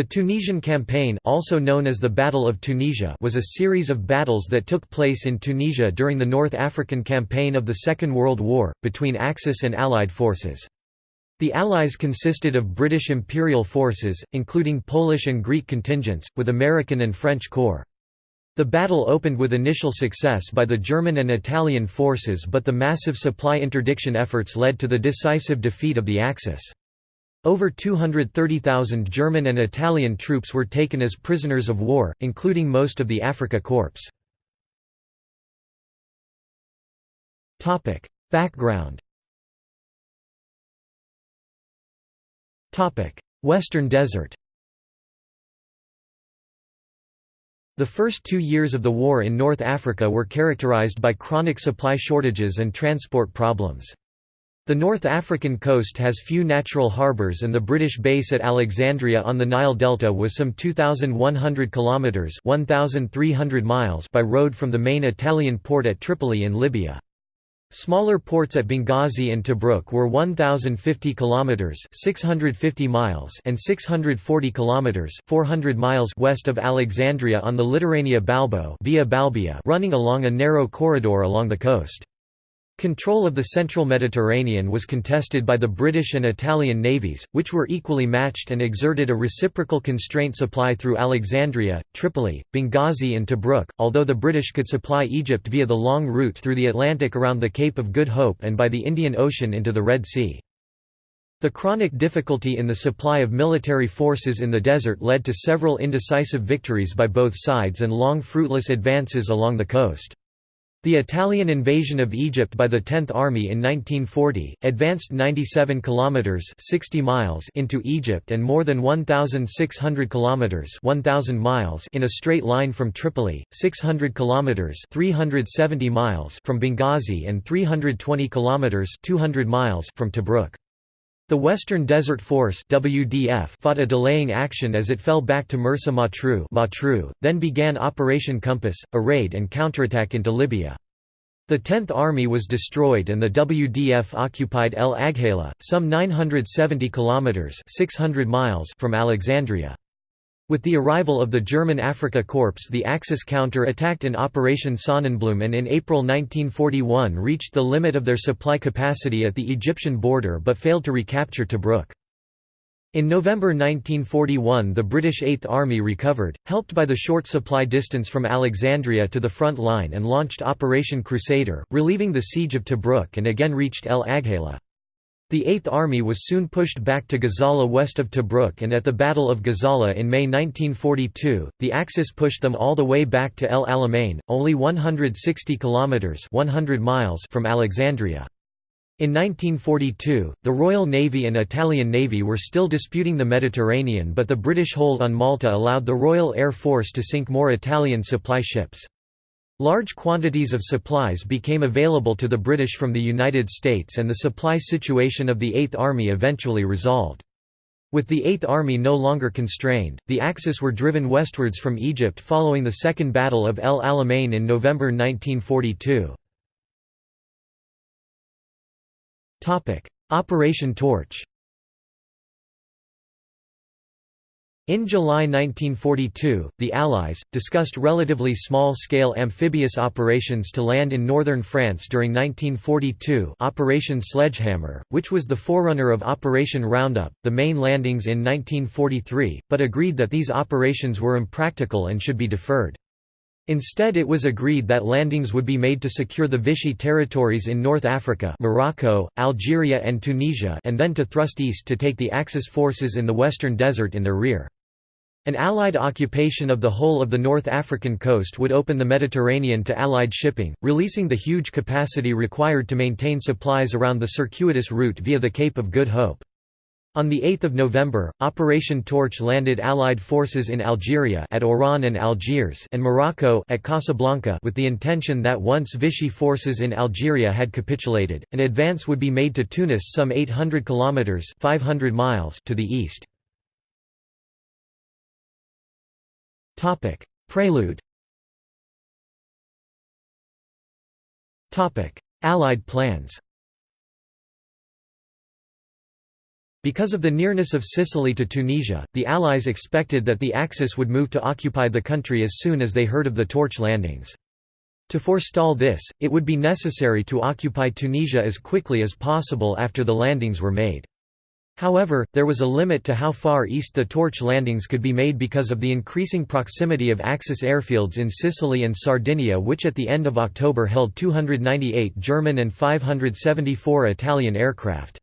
The Tunisian Campaign also known as the Battle of Tunisia was a series of battles that took place in Tunisia during the North African Campaign of the Second World War, between Axis and Allied forces. The Allies consisted of British Imperial forces, including Polish and Greek contingents, with American and French corps. The battle opened with initial success by the German and Italian forces but the massive supply interdiction efforts led to the decisive defeat of the Axis. Over 230,000 German and Italian troops were taken as prisoners of war, including most of the Afrika Korps. Background Western Desert The first two years of the war in North Africa were characterized by chronic supply shortages and transport problems. The North African coast has few natural harbours and the British base at Alexandria on the Nile Delta was some 2,100 kilometres 1,300 miles by road from the main Italian port at Tripoli in Libya. Smaller ports at Benghazi and Tobruk were 1050 kilometers, 650 miles, and 640 kilometers, 400 miles west of Alexandria on the Litoranea Balbo via Balbia running along a narrow corridor along the coast. Control of the central Mediterranean was contested by the British and Italian navies, which were equally matched and exerted a reciprocal constraint supply through Alexandria, Tripoli, Benghazi and Tobruk, although the British could supply Egypt via the long route through the Atlantic around the Cape of Good Hope and by the Indian Ocean into the Red Sea. The chronic difficulty in the supply of military forces in the desert led to several indecisive victories by both sides and long fruitless advances along the coast. The Italian invasion of Egypt by the 10th Army in 1940 advanced 97 kilometers 60 miles into Egypt and more than 1600 kilometers 1000 miles in a straight line from Tripoli, 600 kilometers 370 miles from Benghazi and 320 kilometers 200 miles from Tobruk. The Western Desert Force WDF fought a delaying action as it fell back to Mersa Matruh, then began Operation Compass, a raid and counterattack into Libya. The 10th Army was destroyed and the WDF occupied El Agheila, some 970 kilometers (600 miles) from Alexandria. With the arrival of the German Afrika Korps the Axis counter-attacked in Operation Sonnenblume and in April 1941 reached the limit of their supply capacity at the Egyptian border but failed to recapture Tobruk. In November 1941 the British Eighth Army recovered, helped by the short supply distance from Alexandria to the front line and launched Operation Crusader, relieving the siege of Tobruk and again reached El Agheila. The Eighth Army was soon pushed back to Gazala west of Tobruk and at the Battle of Gazala in May 1942, the Axis pushed them all the way back to El Alamein, only 160 kilometers 100 miles from Alexandria. In 1942, the Royal Navy and Italian Navy were still disputing the Mediterranean but the British hold on Malta allowed the Royal Air Force to sink more Italian supply ships. Large quantities of supplies became available to the British from the United States and the supply situation of the Eighth Army eventually resolved. With the Eighth Army no longer constrained, the Axis were driven westwards from Egypt following the Second Battle of El Alamein in November 1942. Operation Torch In July 1942, the Allies, discussed relatively small-scale amphibious operations to land in northern France during 1942 Operation Sledgehammer, which was the forerunner of Operation Roundup, the main landings in 1943, but agreed that these operations were impractical and should be deferred. Instead it was agreed that landings would be made to secure the Vichy territories in North Africa Morocco, Algeria and Tunisia and then to thrust east to take the Axis forces in the Western Desert in their rear. An Allied occupation of the whole of the North African coast would open the Mediterranean to Allied shipping, releasing the huge capacity required to maintain supplies around the circuitous route via the Cape of Good Hope. On 8 November, Operation Torch landed Allied forces in Algeria at Oran and Algiers and Morocco at Casablanca with the intention that once Vichy forces in Algeria had capitulated, an advance would be made to Tunis some 800 kilometers 500 miles to the east. Prelude Topic: Allied plans Because of the nearness of Sicily to Tunisia, the Allies expected that the Axis would move to occupy the country as soon as they heard of the torch landings. To forestall this, it would be necessary to occupy Tunisia as quickly as possible after the landings were made. However, there was a limit to how far east the torch landings could be made because of the increasing proximity of Axis airfields in Sicily and Sardinia which at the end of October held 298 German and 574 Italian aircraft.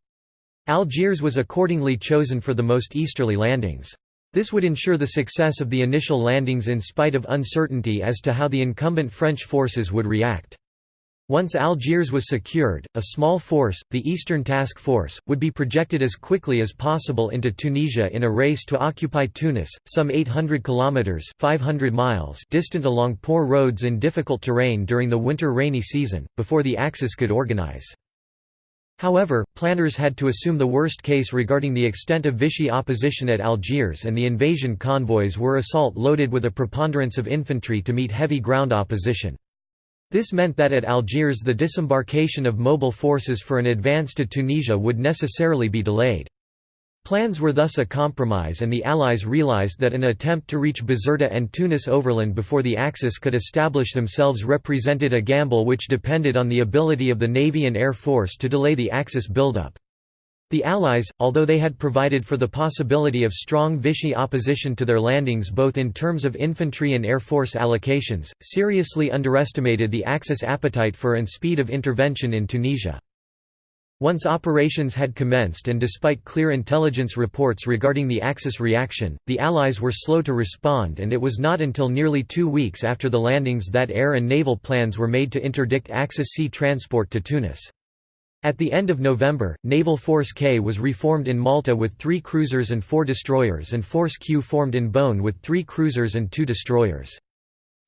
Algiers was accordingly chosen for the most easterly landings. This would ensure the success of the initial landings in spite of uncertainty as to how the incumbent French forces would react. Once Algiers was secured, a small force, the Eastern Task Force, would be projected as quickly as possible into Tunisia in a race to occupy Tunis, some 800 kilometers (500 miles) distant along poor roads in difficult terrain during the winter rainy season, before the Axis could organize. However, planners had to assume the worst case regarding the extent of Vichy opposition at Algiers and the invasion convoys were assault-loaded with a preponderance of infantry to meet heavy ground opposition. This meant that at Algiers the disembarkation of mobile forces for an advance to Tunisia would necessarily be delayed. Plans were thus a compromise and the Allies realized that an attempt to reach Bizerta and Tunis overland before the Axis could establish themselves represented a gamble which depended on the ability of the Navy and Air Force to delay the Axis buildup. The Allies, although they had provided for the possibility of strong Vichy opposition to their landings both in terms of infantry and Air Force allocations, seriously underestimated the Axis appetite for and speed of intervention in Tunisia. Once operations had commenced and despite clear intelligence reports regarding the Axis reaction, the Allies were slow to respond and it was not until nearly two weeks after the landings that air and naval plans were made to interdict Axis sea transport to Tunis. At the end of November, Naval Force K was reformed in Malta with three cruisers and four destroyers and Force Q formed in Bône with three cruisers and two destroyers.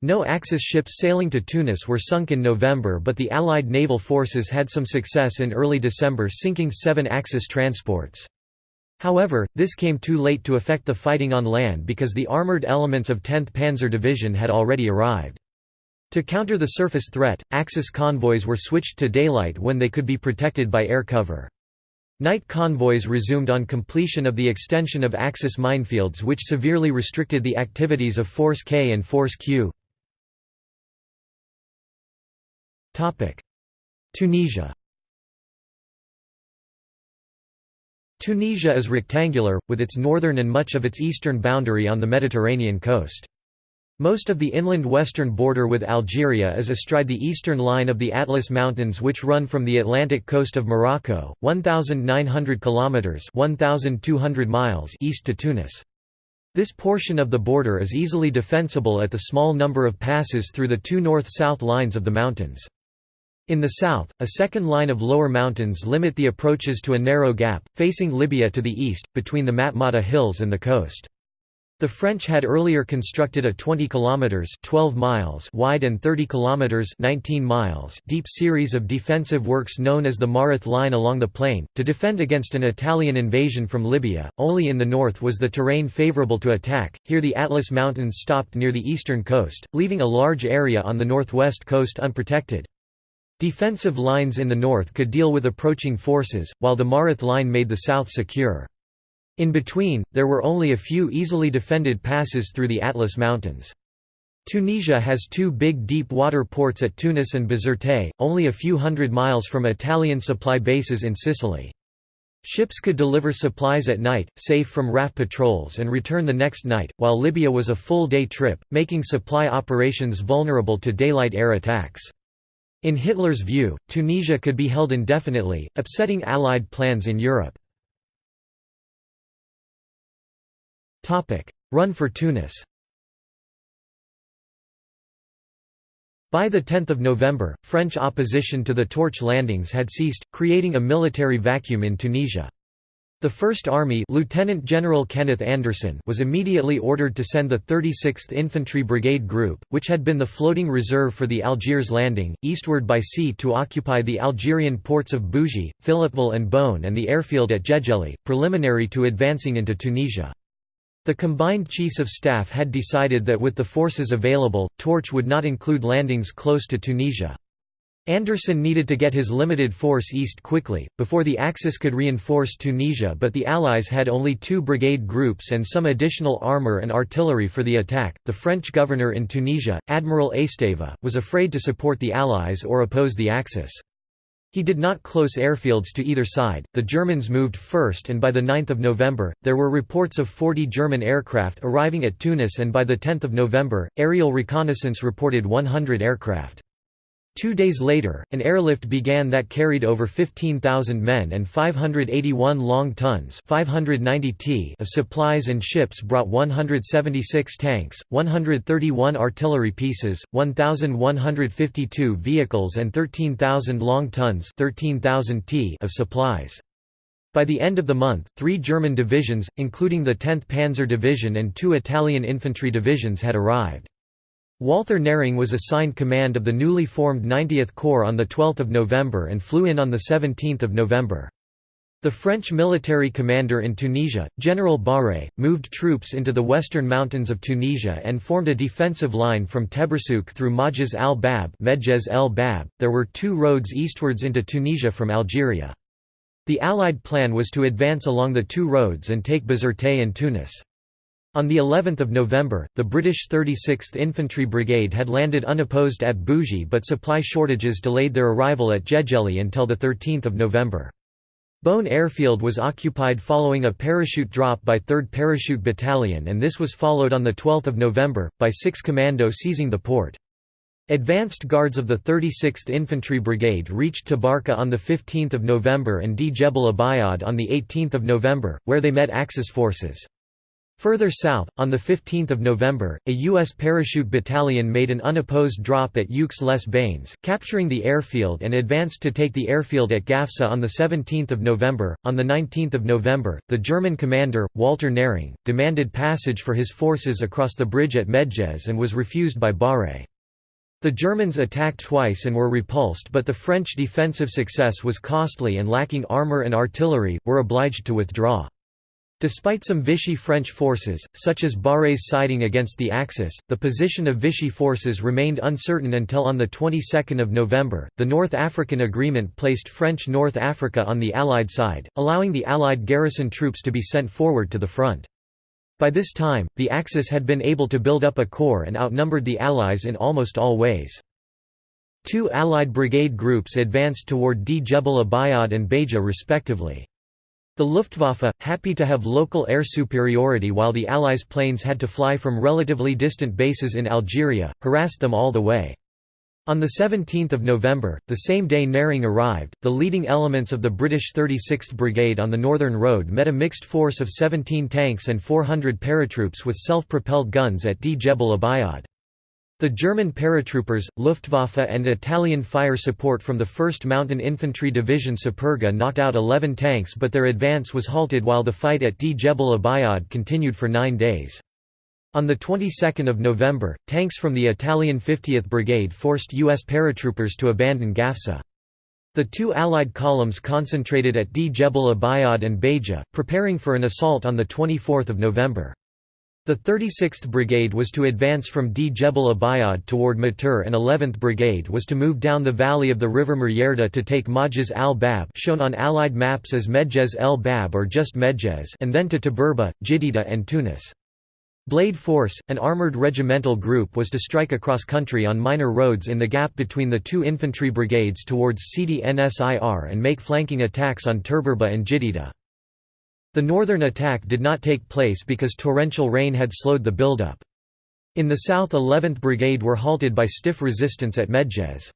No Axis ships sailing to Tunis were sunk in November but the Allied naval forces had some success in early December sinking seven Axis transports. However, this came too late to affect the fighting on land because the armoured elements of 10th Panzer Division had already arrived. To counter the surface threat, Axis convoys were switched to daylight when they could be protected by air cover. Night convoys resumed on completion of the extension of Axis minefields which severely restricted the activities of Force K and Force Q. Tunisia Tunisia is rectangular, with its northern and much of its eastern boundary on the Mediterranean coast. Most of the inland western border with Algeria is astride the eastern line of the Atlas Mountains which run from the Atlantic coast of Morocco, 1,900 kilometres 1,200 miles east to Tunis. This portion of the border is easily defensible at the small number of passes through the two north-south lines of the mountains. In the south, a second line of lower mountains limit the approaches to a narrow gap, facing Libya to the east, between the Matmata Hills and the coast. The French had earlier constructed a 20 kilometers 12 miles wide and 30 kilometers 19 miles deep series of defensive works known as the Mareth line along the plain to defend against an Italian invasion from Libya. Only in the north was the terrain favorable to attack. Here the Atlas Mountains stopped near the eastern coast, leaving a large area on the northwest coast unprotected. Defensive lines in the north could deal with approaching forces, while the Mareth line made the south secure. In between, there were only a few easily defended passes through the Atlas Mountains. Tunisia has two big deep water ports at Tunis and Bizerte, only a few hundred miles from Italian supply bases in Sicily. Ships could deliver supplies at night, safe from RAF patrols and return the next night, while Libya was a full-day trip, making supply operations vulnerable to daylight air attacks. In Hitler's view, Tunisia could be held indefinitely, upsetting Allied plans in Europe. Run for Tunis By 10 November, French opposition to the torch landings had ceased, creating a military vacuum in Tunisia. The First Army Lieutenant General Kenneth Anderson was immediately ordered to send the 36th Infantry Brigade Group, which had been the floating reserve for the Algiers landing, eastward by sea to occupy the Algerian ports of Bougie, Philippeville and Bône and the airfield at Djedjeli, preliminary to advancing into Tunisia. The combined chiefs of staff had decided that with the forces available, Torch would not include landings close to Tunisia. Anderson needed to get his limited force east quickly, before the Axis could reinforce Tunisia but the Allies had only two brigade groups and some additional armour and artillery for the attack. The French governor in Tunisia, Admiral Esteva, was afraid to support the Allies or oppose the Axis. He did not close airfields to either side, the Germans moved first and by the 9 November, there were reports of 40 German aircraft arriving at Tunis and by the 10 November, aerial reconnaissance reported 100 aircraft. Two days later, an airlift began that carried over 15,000 men and 581 long tons 590 t of supplies and ships brought 176 tanks, 131 artillery pieces, 1,152 vehicles and 13,000 long tons 13,000 t of supplies. By the end of the month, three German divisions, including the 10th Panzer Division and two Italian infantry divisions had arrived. Walther Nehring was assigned command of the newly formed 90th Corps on 12 November and flew in on 17 November. The French military commander in Tunisia, General Barré, moved troops into the western mountains of Tunisia and formed a defensive line from Teboursouk through Majaz al-Bab There were two roads eastwards into Tunisia from Algeria. The Allied plan was to advance along the two roads and take Bizerte and Tunis. On the 11th of November, the British 36th Infantry Brigade had landed unopposed at Bougie but supply shortages delayed their arrival at Djegeli until 13 November. Bone Airfield was occupied following a parachute drop by 3rd Parachute Battalion and this was followed on 12 November, by 6 Commando seizing the port. Advanced guards of the 36th Infantry Brigade reached Tabarka on 15 November and Djebel Abiod on 18 November, where they met Axis forces. Further south, on 15 November, a U.S. parachute battalion made an unopposed drop at Youks-les-Bains, capturing the airfield and advanced to take the airfield at Gafsa on 17 November. On 19 November, the German commander, Walter Nehring, demanded passage for his forces across the bridge at Medjez and was refused by Barré. The Germans attacked twice and were repulsed but the French defensive success was costly and lacking armour and artillery, were obliged to withdraw. Despite some Vichy French forces, such as Barré's siding against the Axis, the position of Vichy forces remained uncertain until on the 22nd of November, the North African Agreement placed French North Africa on the Allied side, allowing the Allied garrison troops to be sent forward to the front. By this time, the Axis had been able to build up a corps and outnumbered the Allies in almost all ways. Two Allied brigade groups advanced toward Djebel Abiod and Beja respectively. The Luftwaffe, happy to have local air superiority while the Allies' planes had to fly from relatively distant bases in Algeria, harassed them all the way. On 17 November, the same day Nehring arrived, the leading elements of the British 36th Brigade on the Northern Road met a mixed force of 17 tanks and 400 paratroops with self-propelled guns at Djebel Abiod. The German paratroopers, Luftwaffe and Italian fire support from the 1st Mountain Infantry Division Superga knocked out 11 tanks but their advance was halted while the fight at Djebel Abiod continued for nine days. On the 22nd of November, tanks from the Italian 50th Brigade forced U.S. paratroopers to abandon Gafsa. The two Allied columns concentrated at Djebel Abiod and Beja, preparing for an assault on 24 November. The 36th Brigade was to advance from Djebel Abiod toward Mateur and 11th Brigade was to move down the valley of the river Medjerda to take Majaz al-Bab shown on Allied maps as Medjez el-Bab or just Medjez and then to Tebourba, Djedeida and Tunis. Blade Force, an armoured regimental group was to strike across country on minor roads in the gap between the two infantry brigades towards Sidi Nsir and make flanking attacks on Tebourba and Djedeida. The northern attack did not take place because torrential rain had slowed the buildup. In the south 11th Brigade were halted by stiff resistance at Medjez.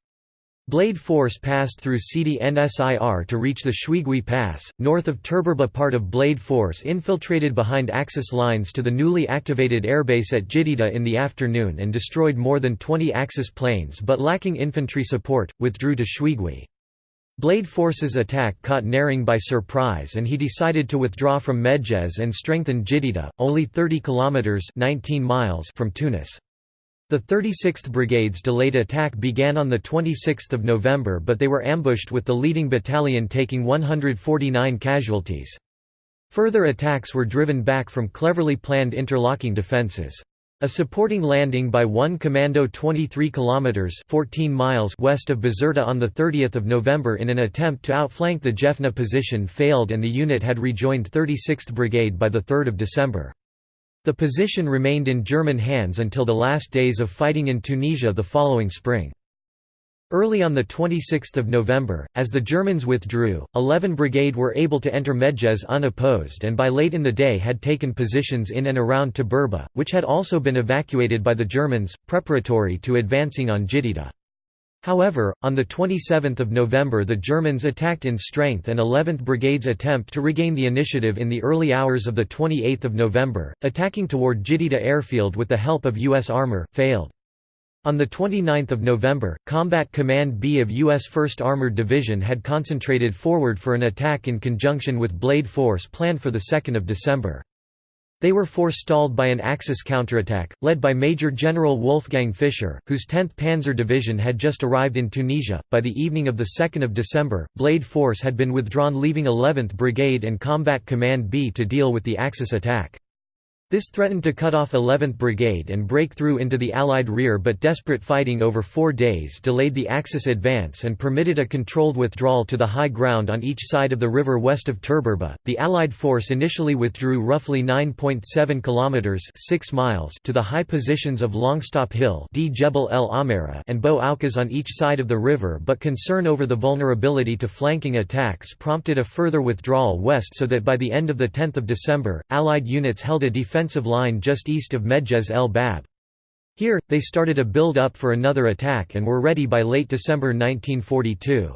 Blade Force passed through Sidi Nsir to reach the Chouigui Pass, north of Tebourba part of Blade Force infiltrated behind Axis lines to the newly activated airbase at Djedeida in the afternoon and destroyed more than 20 Axis planes but lacking infantry support, withdrew to Chouigui. Blade Force's attack caught Nehring by surprise and he decided to withdraw from Medjez and strengthen Djedeida, only 30 kilometers 19 miles from Tunis. The 36th Brigade's delayed attack began on 26 November but they were ambushed with the leading battalion taking 149 casualties. Further attacks were driven back from cleverly planned interlocking defences. A supporting landing by 1 Commando 23 kilometers 14 miles west of Bizerta on the 30th of November in an attempt to outflank the Jefna position failed and the unit had rejoined 36th Brigade by the 3rd of December. The position remained in German hands until the last days of fighting in Tunisia the following spring. Early on 26 November, as the Germans withdrew, 11 Brigade were able to enter Medjez unopposed and by late in the day had taken positions in and around Tebourba, which had also been evacuated by the Germans, preparatory to advancing on Djedeida. However, on 27 November the Germans attacked in strength and 11th Brigade's attempt to regain the initiative in the early hours of 28 November, attacking toward Djedeida airfield with the help of U.S. armor, failed. On 29 November, Combat Command B of U.S. 1st Armored Division had concentrated forward for an attack in conjunction with Blade Force planned for 2 December. They were forestalled by an Axis counterattack, led by Major General Wolfgang Fischer, whose 10th Panzer Division had just arrived in Tunisia. By the evening of 2 December, Blade Force had been withdrawn leaving 11th Brigade and Combat Command B to deal with the Axis attack. This threatened to cut off 11th Brigade and break through into the Allied rear but desperate fighting over four days delayed the Axis advance and permitted a controlled withdrawal to the high ground on each side of the river west of Tebourba. The Allied force initially withdrew roughly 9.7 kilometers 6 miles to the high positions of Longstop Hill and Bou Aoukaz on each side of the river but concern over the vulnerability to flanking attacks prompted a further withdrawal west so that by the end of the 10th of December, Allied units held a defensive defensive line just east of Medjez el Bab. Here, they started a build-up for another attack and were ready by late December 1942.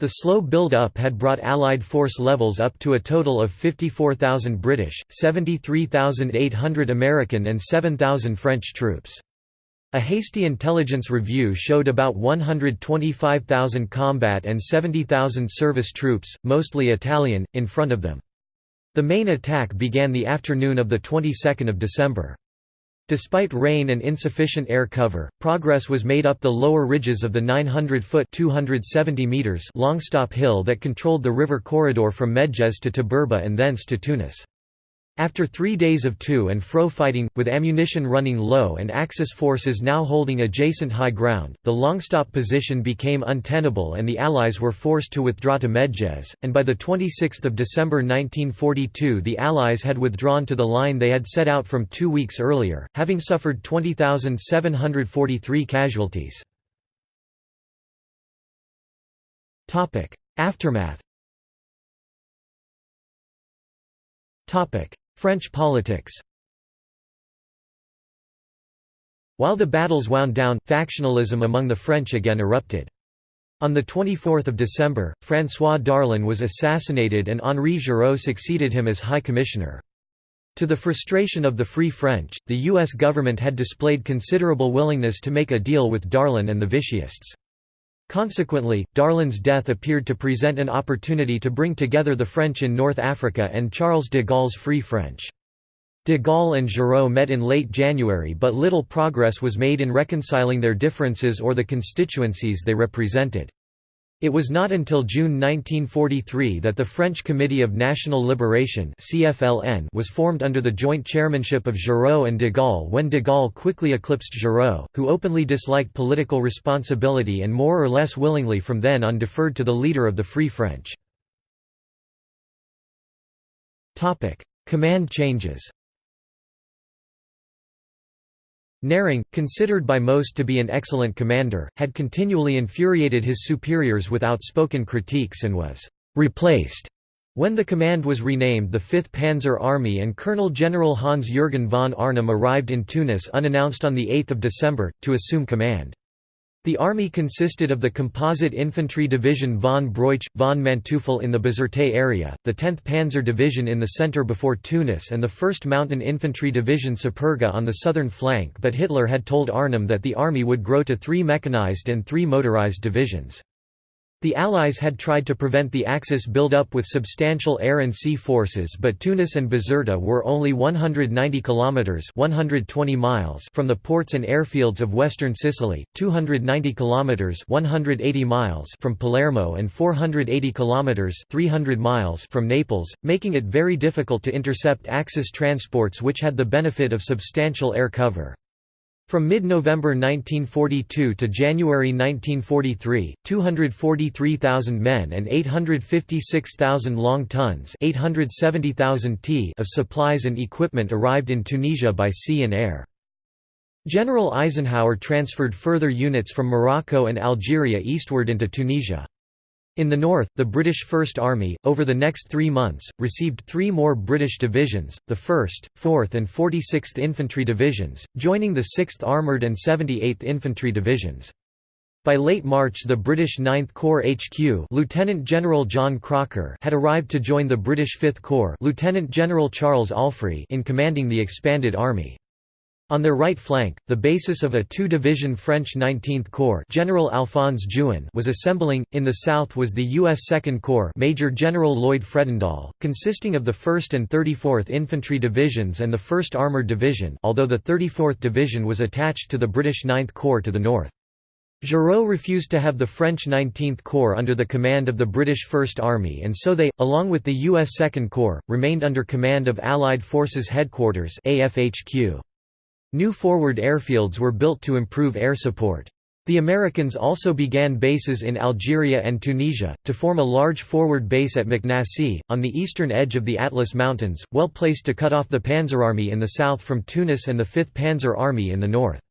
The slow build-up had brought Allied force levels up to a total of 54,000 British, 73,800 American and 7,000 French troops. A hasty intelligence review showed about 125,000 combat and 70,000 service troops, mostly Italian, in front of them. The main attack began the afternoon of the 22nd of December. Despite rain and insufficient air cover, progress was made up the lower ridges of the 900-foot (270 meters) Longstop Hill that controlled the river corridor from Medjez to Tebourba and thence to Tunis. After three days of to and fro fighting, with ammunition running low and Axis forces now holding adjacent high ground, the Longstop position became untenable and the Allies were forced to withdraw to Medjez, and by 26 December 1942 the Allies had withdrawn to the line they had set out from two weeks earlier, having suffered 20,743 casualties. Aftermath French politics While the battles wound down, factionalism among the French again erupted. On 24 December, François Darlan was assassinated and Henri Giraud succeeded him as High Commissioner. To the frustration of the Free French, the U.S. government had displayed considerable willingness to make a deal with Darlan and the Vichyists. Consequently, Darlan's death appeared to present an opportunity to bring together the French in North Africa and Charles de Gaulle's Free French. De Gaulle and Giraud met in late January but little progress was made in reconciling their differences or the constituencies they represented. It was not until June 1943 that the French Committee of National Liberation was formed under the joint chairmanship of Giraud and de Gaulle when de Gaulle quickly eclipsed Giraud, who openly disliked political responsibility and more or less willingly from then on deferred to the leader of the Free French. Command changes Nehring, considered by most to be an excellent commander, had continually infuriated his superiors with outspoken critiques and was «replaced» when the command was renamed the 5th Panzer Army and Colonel General Hans-Jürgen von Arnim arrived in Tunis unannounced on 8 December, to assume command. The army consisted of the Composite Infantry Division von Broich, von Manteuffel in the Bizerte area, the 10th Panzer Division in the centre before Tunis and the 1st Mountain Infantry Division Superga on the southern flank but Hitler had told Arnim that the army would grow to three mechanized and three motorized divisions. The Allies had tried to prevent the Axis build-up with substantial air and sea forces but Tunis and Bizerta were only 190 kilometers 120 miles from the ports and airfields of western Sicily, 290 kilometers 180 miles from Palermo and 480 kilometers 300 miles from Naples, making it very difficult to intercept Axis transports which had the benefit of substantial air cover. From mid-November 1942 to January 1943, 243,000 men and 856,000 long tons 870,000 t of supplies and equipment arrived in Tunisia by sea and air. General Eisenhower transferred further units from Morocco and Algeria eastward into Tunisia. In the north, the British First Army, over the next three months, received three more British divisions, the 1st, 4th and 46th Infantry Divisions, joining the 6th Armoured and 78th Infantry Divisions. By late March the British 9th Corps HQ Lieutenant General John Crocker had arrived to join the British 5th Corps Lieutenant General Charles Allfrey in commanding the expanded army. On their right flank, the basis of a two-division French 19th Corps General Alphonse Juin was assembling, in the south was the U.S. Second Corps Major General Lloyd Fredendall, consisting of the 1st and 34th Infantry Divisions and the 1st Armoured Division although the 34th Division was attached to the British 9th Corps to the north. Giraud refused to have the French 19th Corps under the command of the British First Army and so they, along with the U.S. Second Corps, remained under command of Allied Forces Headquarters AFHQ. New forward airfields were built to improve air support. The Americans also began bases in Algeria and Tunisia, to form a large forward base at Maknassy, on the eastern edge of the Atlas Mountains, well placed to cut off the Panzer Army in the south from Tunis and the 5th Panzer Army in the north.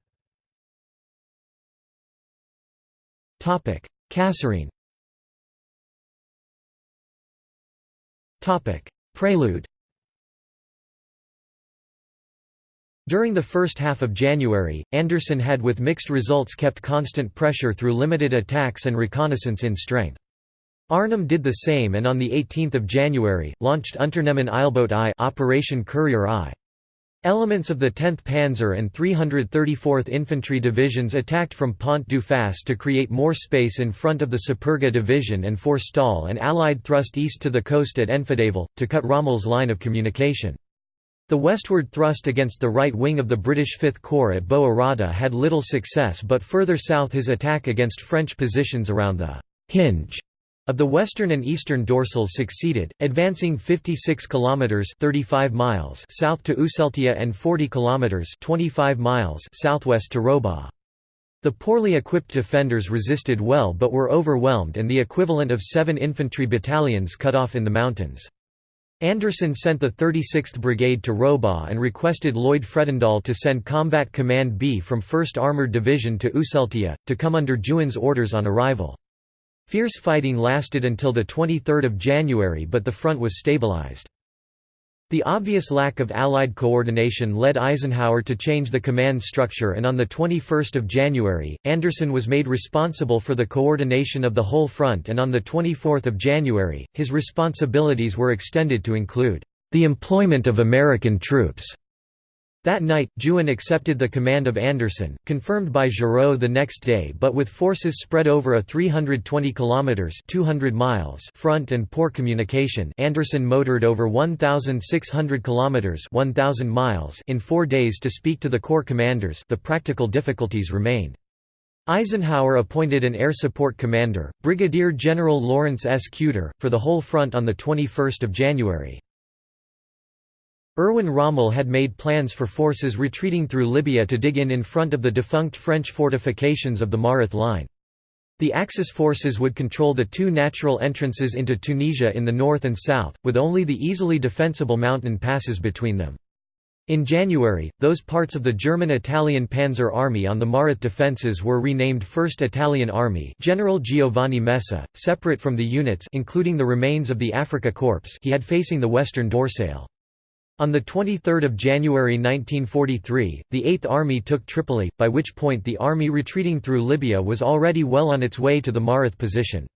Kasserine Prelude During the first half of January, Anderson had with mixed results kept constant pressure through limited attacks and reconnaissance in strength. Arnim did the same and on 18 January, launched Unternehmen Eilboot I Operation Courier I. Elements of the 10th Panzer and 334th Infantry Divisions attacked from Pont du Fahs to create more space in front of the Superga Division and forestall an Allied thrust east to the coast at Enfidaville, to cut Rommel's line of communication. The westward thrust against the right wing of the British Fifth Corps at Bou Arada had little success but further south his attack against French positions around the «hinge» of the western and eastern dorsals succeeded, advancing 56 kilometers 35 miles south to Ousseltia and 40 kilometers 25 miles southwest to Robaa. The poorly equipped defenders resisted well but were overwhelmed and the equivalent of 7 infantry battalions cut off in the mountains. Anderson sent the 36th Brigade to Robaa and requested Lloyd Fredendall to send Combat Command B from 1st Armoured Division to Ousseltia, to come under Juin's orders on arrival. Fierce fighting lasted until 23 January but the front was stabilized. The obvious lack of Allied coordination led Eisenhower to change the command structure and on 21 January, Anderson was made responsible for the coordination of the whole front and on 24 January, his responsibilities were extended to include, "...the employment of American troops." That night, Juin accepted the command of Anderson, confirmed by Giraud the next day but with forces spread over a 320 kilometers 200 miles front and poor communication Anderson motored over 1600 kilometers 1000 miles in 4 days to speak to the corps commanders the practical difficulties remained. Eisenhower appointed an air support commander, Brigadier General Lawrence S. Kuter, for the whole front on 21 January. Erwin Rommel had made plans for forces retreating through Libya to dig in in front of the defunct French fortifications of the Mareth Line. The Axis forces would control the two natural entrances into Tunisia in the north and south, with only the easily defensible mountain passes between them. In January, those parts of the German-Italian Panzer Army on the Mareth defences were renamed 1st Italian Army General Giovanni Messe, separate from the units including the remains of the Afrika Korps he had facing the western Dorsale. On 23 January 1943, the Eighth Army took Tripoli, by which point the army retreating through Libya was already well on its way to the Mareth position.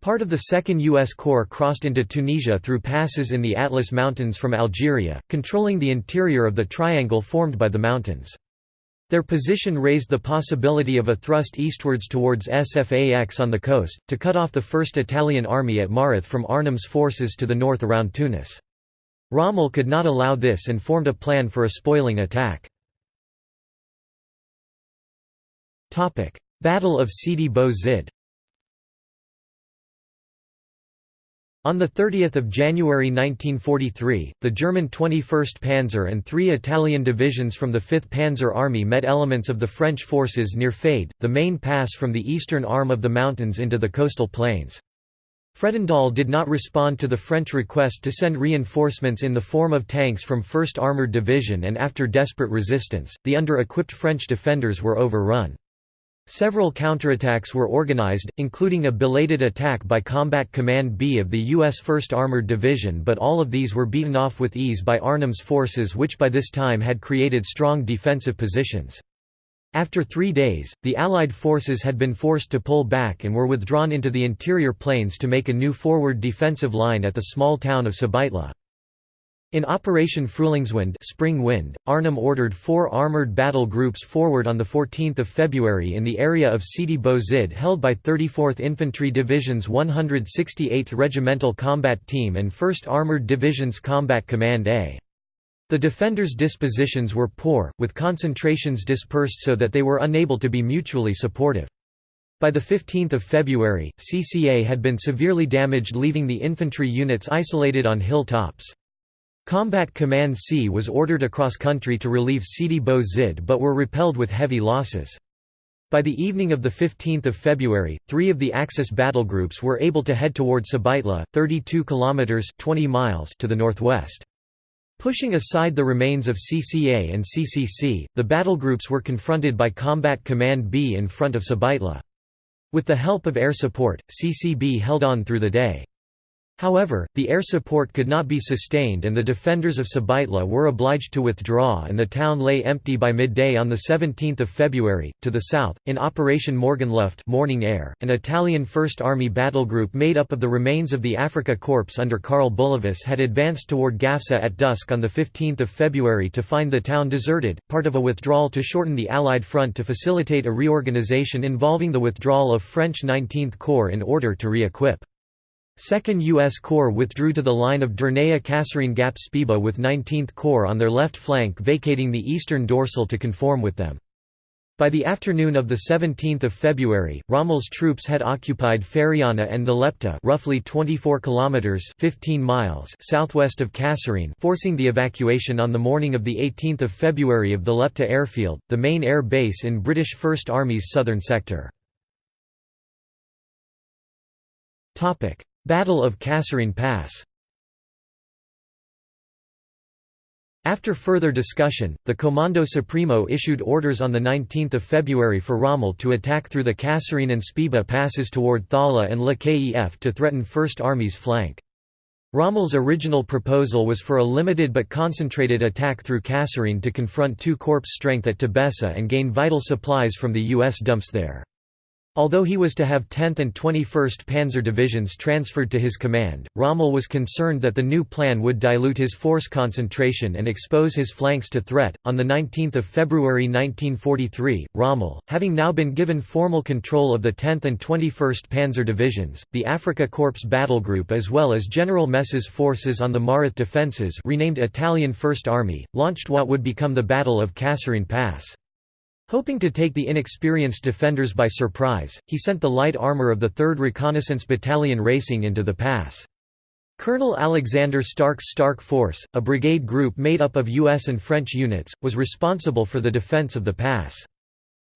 Part of the 2nd U.S. Corps crossed into Tunisia through passes in the Atlas Mountains from Algeria, controlling the interior of the triangle formed by the mountains. Their position raised the possibility of a thrust eastwards towards Sfax on the coast, to cut off the 1st Italian Army at Mareth from Arnim's forces to the north around Tunis. Rommel could not allow this and formed a plan for a spoiling attack. Battle of Sidi Bou Zid On 30 January 1943, the German 21st Panzer and three Italian divisions from the 5th Panzer Army met elements of the French forces near Faïd, the main pass from the eastern arm of the mountains into the coastal plains. Fredendall did not respond to the French request to send reinforcements in the form of tanks from 1st Armoured Division and after desperate resistance, the under-equipped French defenders were overrun. Several counterattacks were organized, including a belated attack by Combat Command B of the U.S. 1st Armored Division but all of these were beaten off with ease by Arnim's forces which by this time had created strong defensive positions. After three days, the Allied forces had been forced to pull back and were withdrawn into the interior plains to make a new forward defensive line at the small town of Sbeitla. In Operation Frühlingswind Spring Wind, Arnim ordered four armoured battle groups forward on 14 February in the area of Sidi Bou Zid held by 34th Infantry Division's 168th Regimental Combat Team and 1st Armoured Division's Combat Command A. The defenders' dispositions were poor, with concentrations dispersed so that they were unable to be mutually supportive. By 15 February, CCA had been severely damaged leaving the infantry units isolated on hilltops. Combat Command C was ordered across country to relieve Sidi Bou Zid but were repelled with heavy losses. By the evening of 15 February, three of the Axis battle groups were able to head toward Sbeitla, 32 kilometers (20 miles) to the northwest. Pushing aside the remains of CCA and CCC, the battle groups were confronted by Combat Command B in front of Sbeitla. With the help of air support, CCB held on through the day. However, the air support could not be sustained and the defenders of Sbeitla were obliged to withdraw and the town lay empty by midday on 17 February. To the south, in Operation Morgenluft morning air, an Italian First Army battle group made up of the remains of the Afrika Korps under Karl Bülowius had advanced toward Gafsa at dusk on 15 February to find the town deserted, part of a withdrawal to shorten the Allied front to facilitate a reorganization involving the withdrawal of French 19th Corps in order to re-equip. 2nd U.S. Corps withdrew to the line of Dernaia Kasserine Gap Sbiba with 19th Corps on their left flank vacating the eastern dorsal to conform with them. By the afternoon of 17 February, Rommel's troops had occupied Feriana and Thelepte roughly 24 kilometers 15 miles southwest of Kasserine forcing the evacuation on the morning of 18 February of Thelepte airfield, the main air base in British First Army's southern sector. Battle of Kasserine Pass After further discussion, the Comando Supremo issued orders on 19 February for Rommel to attack through the Kasserine and Sbiba passes toward Thala and Le Kef to threaten First Army's flank. Rommel's original proposal was for a limited but concentrated attack through Kasserine to confront two corps strength at Tebessa and gain vital supplies from the U.S. dumps there. Although he was to have 10th and 21st Panzer Divisions transferred to his command, Rommel was concerned that the new plan would dilute his force concentration and expose his flanks to threat. On 19 February 1943, Rommel, having now been given formal control of the 10th and 21st Panzer Divisions, the Afrika Korps Battle Group as well as General Messe's forces on the Mareth defences renamed Italian First Army, launched what would become the Battle of Kasserine Pass. Hoping to take the inexperienced defenders by surprise, he sent the light armor of the 3rd Reconnaissance Battalion racing into the pass. Colonel Alexander Stark's Stark Force, a brigade group made up of U.S. and French units, was responsible for the defense of the pass.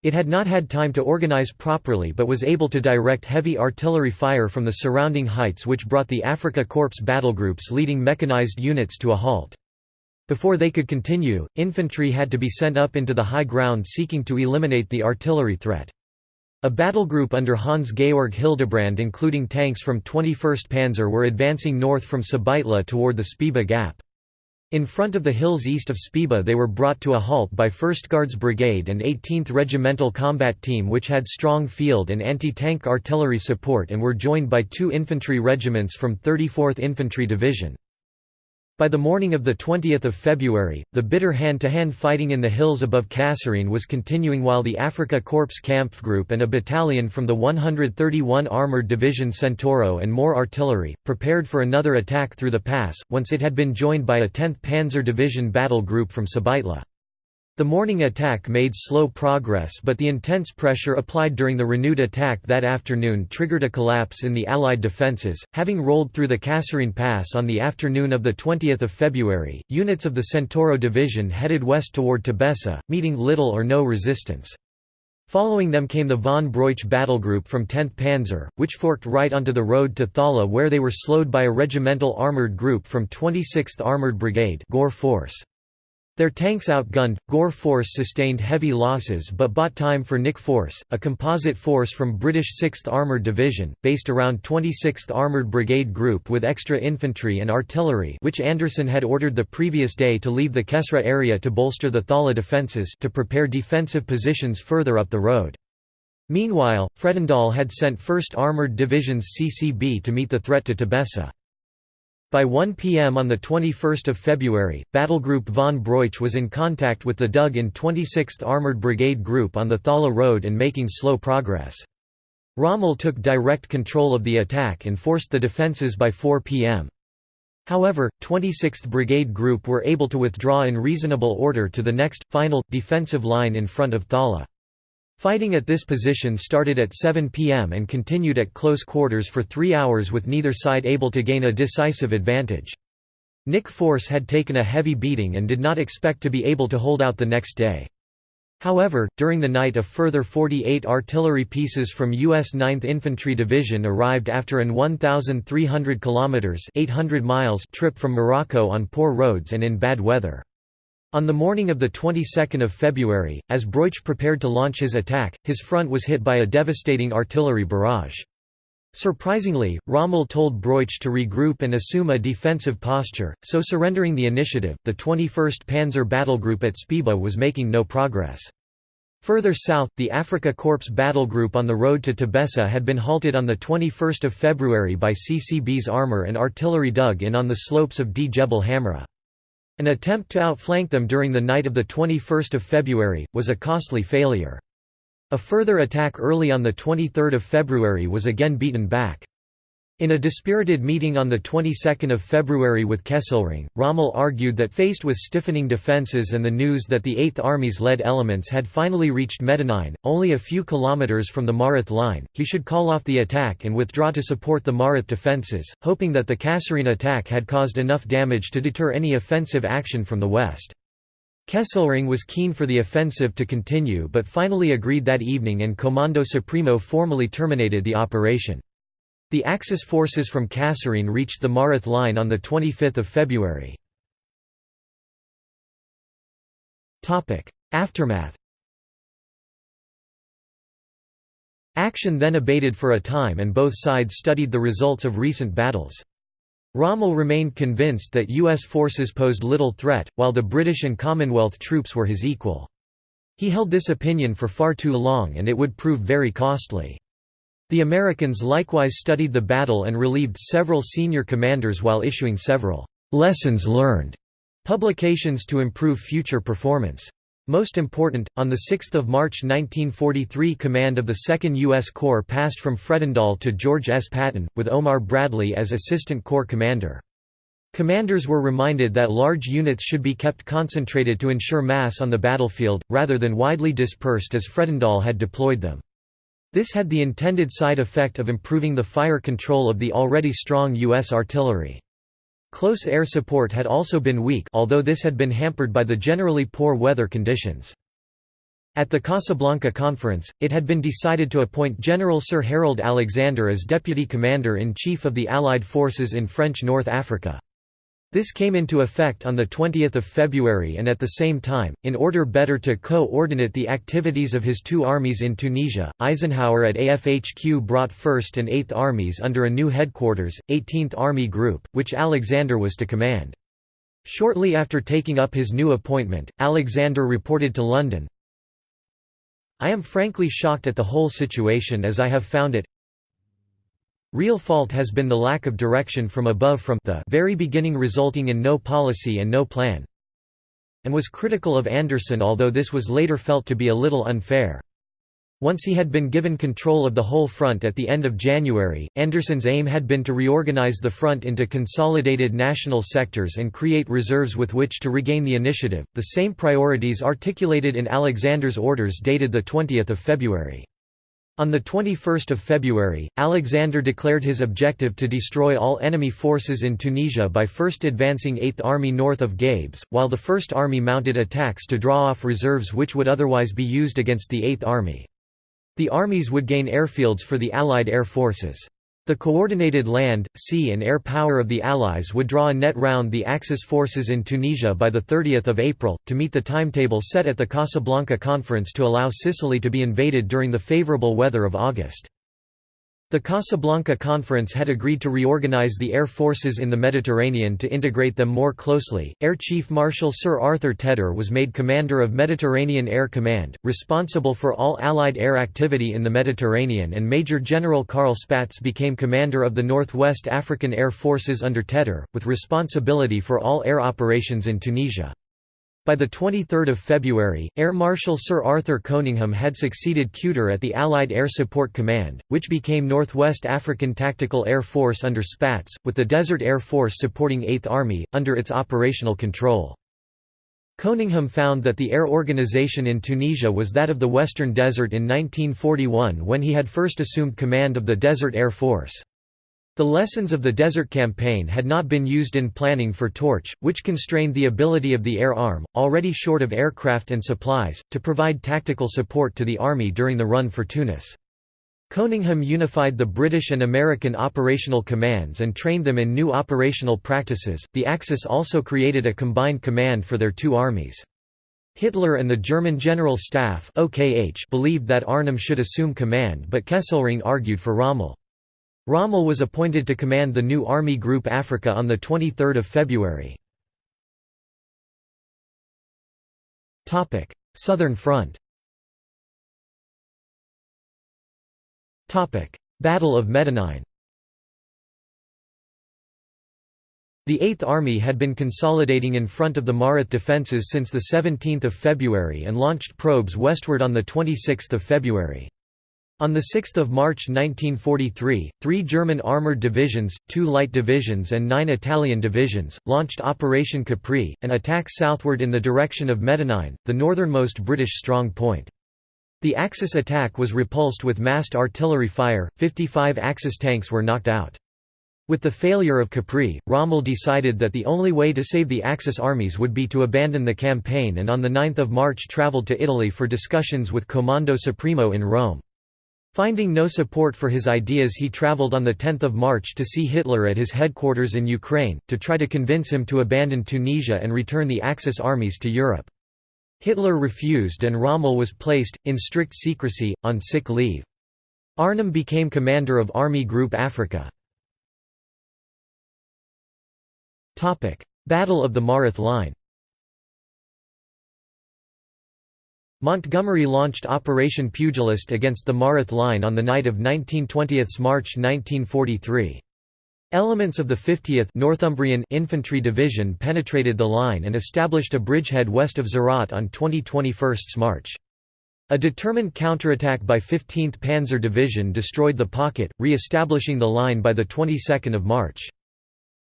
It had not had time to organize properly but was able to direct heavy artillery fire from the surrounding heights which brought the Afrika Korps battlegroups leading mechanized units to a halt. Before they could continue, infantry had to be sent up into the high ground seeking to eliminate the artillery threat. A battle group under Hans-Georg Hildebrand including tanks from 21st Panzer were advancing north from Sbeitla toward the Sbiba Gap. In front of the hills east of Sbiba they were brought to a halt by 1st Guards Brigade and 18th Regimental Combat Team which had strong field and anti-tank artillery support and were joined by two infantry regiments from 34th Infantry Division. By the morning of 20 February, the bitter hand-to-hand -hand fighting in the hills above Kasserine was continuing while the Afrika Korps Kampfgruppe and a battalion from the 131 Armoured Division Centauro and more artillery, prepared for another attack through the pass, once it had been joined by a 10th Panzer Division battle group from Sbeitla. The morning attack made slow progress but the intense pressure applied during the renewed attack that afternoon triggered a collapse in the Allied defences. Having rolled through the Kasserine Pass on the afternoon of 20 February, units of the Centauro Division headed west toward Tebessa, meeting little or no resistance. Following them came the von Broich battle group from 10th Panzer, which forked right onto the road to Thala where they were slowed by a regimental armoured group from 26th Armoured Brigade Gore Force. Their tanks outgunned, Gore Force sustained heavy losses but bought time for Nick Force, a composite force from British 6th Armoured Division, based around 26th Armoured Brigade Group with extra infantry and artillery which Anderson had ordered the previous day to leave the Kesra area to bolster the Thala defences to prepare defensive positions further up the road. Meanwhile, Fredendall had sent 1st Armoured Division's CCB to meet the threat to Tebessa. By 1 p.m. on 21 February, Battlegroup von Broich was in contact with the dug in 26th Armoured Brigade Group on the Thala Road and making slow progress. Rommel took direct control of the attack and forced the defences by 4 p.m. However, 26th Brigade Group were able to withdraw in reasonable order to the next, final, defensive line in front of Thala. Fighting at this position started at 7 pm and continued at close quarters for three hours with neither side able to gain a decisive advantage. Nick Force had taken a heavy beating and did not expect to be able to hold out the next day. However, during the night a further 48 artillery pieces from U.S. 9th Infantry Division arrived after an 1,300 kilometers (800 miles) trip from Morocco on poor roads and in bad weather. On the morning of the 22nd of February, as Broich prepared to launch his attack, his front was hit by a devastating artillery barrage. Surprisingly, Rommel told Broich to regroup and assume a defensive posture, so surrendering the initiative, the 21st Panzer Battle Group at Sbiba was making no progress. Further south, the Afrika Corps battle group on the road to Tebessa had been halted on 21 February by CCB's armour and artillery dug in on the slopes of Djebel Hamra. An attempt to outflank them during the night of 21 February, was a costly failure. A further attack early on 23 February was again beaten back. In a dispirited meeting on the 22nd of February with Kesselring, Rommel argued that faced with stiffening defences and the news that the Eighth Army's lead elements had finally reached Medenine, only a few kilometres from the Mareth line, he should call off the attack and withdraw to support the Mareth defences, hoping that the Kasserine attack had caused enough damage to deter any offensive action from the west. Kesselring was keen for the offensive to continue but finally agreed that evening and Comando Supremo formally terminated the operation. The Axis forces from Kasserine reached the Mareth line on 25 February. Aftermath Action then abated for a time and both sides studied the results of recent battles. Rommel remained convinced that U.S. forces posed little threat, while the British and Commonwealth troops were his equal. He held this opinion for far too long and it would prove very costly. The Americans likewise studied the battle and relieved several senior commanders while issuing several «lessons learned» publications to improve future performance. Most important, on 6 March 1943 command of the 2nd U.S. Corps passed from Fredendall to George S. Patton, with Omar Bradley as Assistant Corps Commander. Commanders were reminded that large units should be kept concentrated to ensure mass on the battlefield, rather than widely dispersed as Fredendall had deployed them. This had the intended side effect of improving the fire control of the already strong U.S. artillery. Close air support had also been weak although this had been hampered by the generally poor weather conditions. At the Casablanca Conference, it had been decided to appoint General Sir Harold Alexander as Deputy Commander-in-Chief of the Allied forces in French North Africa. This came into effect on 20 February and at the same time, in order better to co-ordinate the activities of his two armies in Tunisia, Eisenhower at AFHQ brought 1st and 8th Armies under a new headquarters, 18th Army Group, which Alexander was to command. Shortly after taking up his new appointment, Alexander reported to London, I am frankly shocked at the whole situation as I have found it Real fault has been the lack of direction from above from the very beginning resulting in no policy and no plan and was critical of Anderson although this was later felt to be a little unfair. Once he had been given control of the whole front at the end of January, Anderson's aim had been to reorganize the front into consolidated national sectors and create reserves with which to regain the initiative, the same priorities articulated in Alexander's orders dated 20 February. On 21 February, Alexander declared his objective to destroy all enemy forces in Tunisia by first advancing 8th Army north of Gabes, while the 1st Army mounted attacks to draw off reserves which would otherwise be used against the 8th Army. The armies would gain airfields for the Allied air forces. The coordinated land, sea and air power of the Allies would draw a net round the Axis forces in Tunisia by 30 April, to meet the timetable set at the Casablanca Conference to allow Sicily to be invaded during the favourable weather of August. The Casablanca Conference had agreed to reorganize the air forces in the Mediterranean to integrate them more closely. Air Chief Marshal Sir Arthur Tedder was made commander of Mediterranean Air Command, responsible for all Allied air activity in the Mediterranean, and Major General Carl Spaatz became commander of the Northwest African Air Forces under Tedder, with responsibility for all air operations in Tunisia. By 23 February, Air Marshal Sir Arthur Coningham had succeeded Kuter at the Allied Air Support Command, which became Northwest African Tactical Air Force under Spaatz, with the Desert Air Force supporting 8th Army, under its operational control. Coningham found that the air organization in Tunisia was that of the Western Desert in 1941 when he had first assumed command of the Desert Air Force. The lessons of the Desert Campaign had not been used in planning for Torch, which constrained the ability of the Air Arm, already short of aircraft and supplies, to provide tactical support to the Army during the run for Tunis. Coningham unified the British and American operational commands and trained them in new operational practices. The Axis also created a combined command for their two armies. Hitler and the German General Staff (OKH) believed that Arnim should assume command, but Kesselring argued for Rommel. Rommel was appointed to command the new Army Group Africa on 23 February. Southern Front Battle of Medenine The Eighth Army had been consolidating in front of the Mareth defences since 17 February and launched probes westward on 26 February. On 6 March 1943, three German armoured divisions, two light divisions and nine Italian divisions, launched Operation Capri, an attack southward in the direction of Medenine, the northernmost British strong point. The Axis attack was repulsed with massed artillery fire, 55 Axis tanks were knocked out. With the failure of Capri, Rommel decided that the only way to save the Axis armies would be to abandon the campaign and on 9 March travelled to Italy for discussions with Comando Supremo in Rome. Finding no support for his ideas he travelled on 10 March to see Hitler at his headquarters in Ukraine, to try to convince him to abandon Tunisia and return the Axis armies to Europe. Hitler refused and Rommel was placed, in strict secrecy, on sick leave. Arnim became commander of Army Group Africa. Battle of the Mareth Line Montgomery launched Operation Pugilist against the Mareth Line on the night of 1920 March 1943. Elements of the 50th Northumbrian Infantry Division penetrated the line and established a bridgehead west of Zarat on 20–21 March. A determined counterattack by 15th Panzer Division destroyed the pocket, re-establishing the line by the 22nd of March.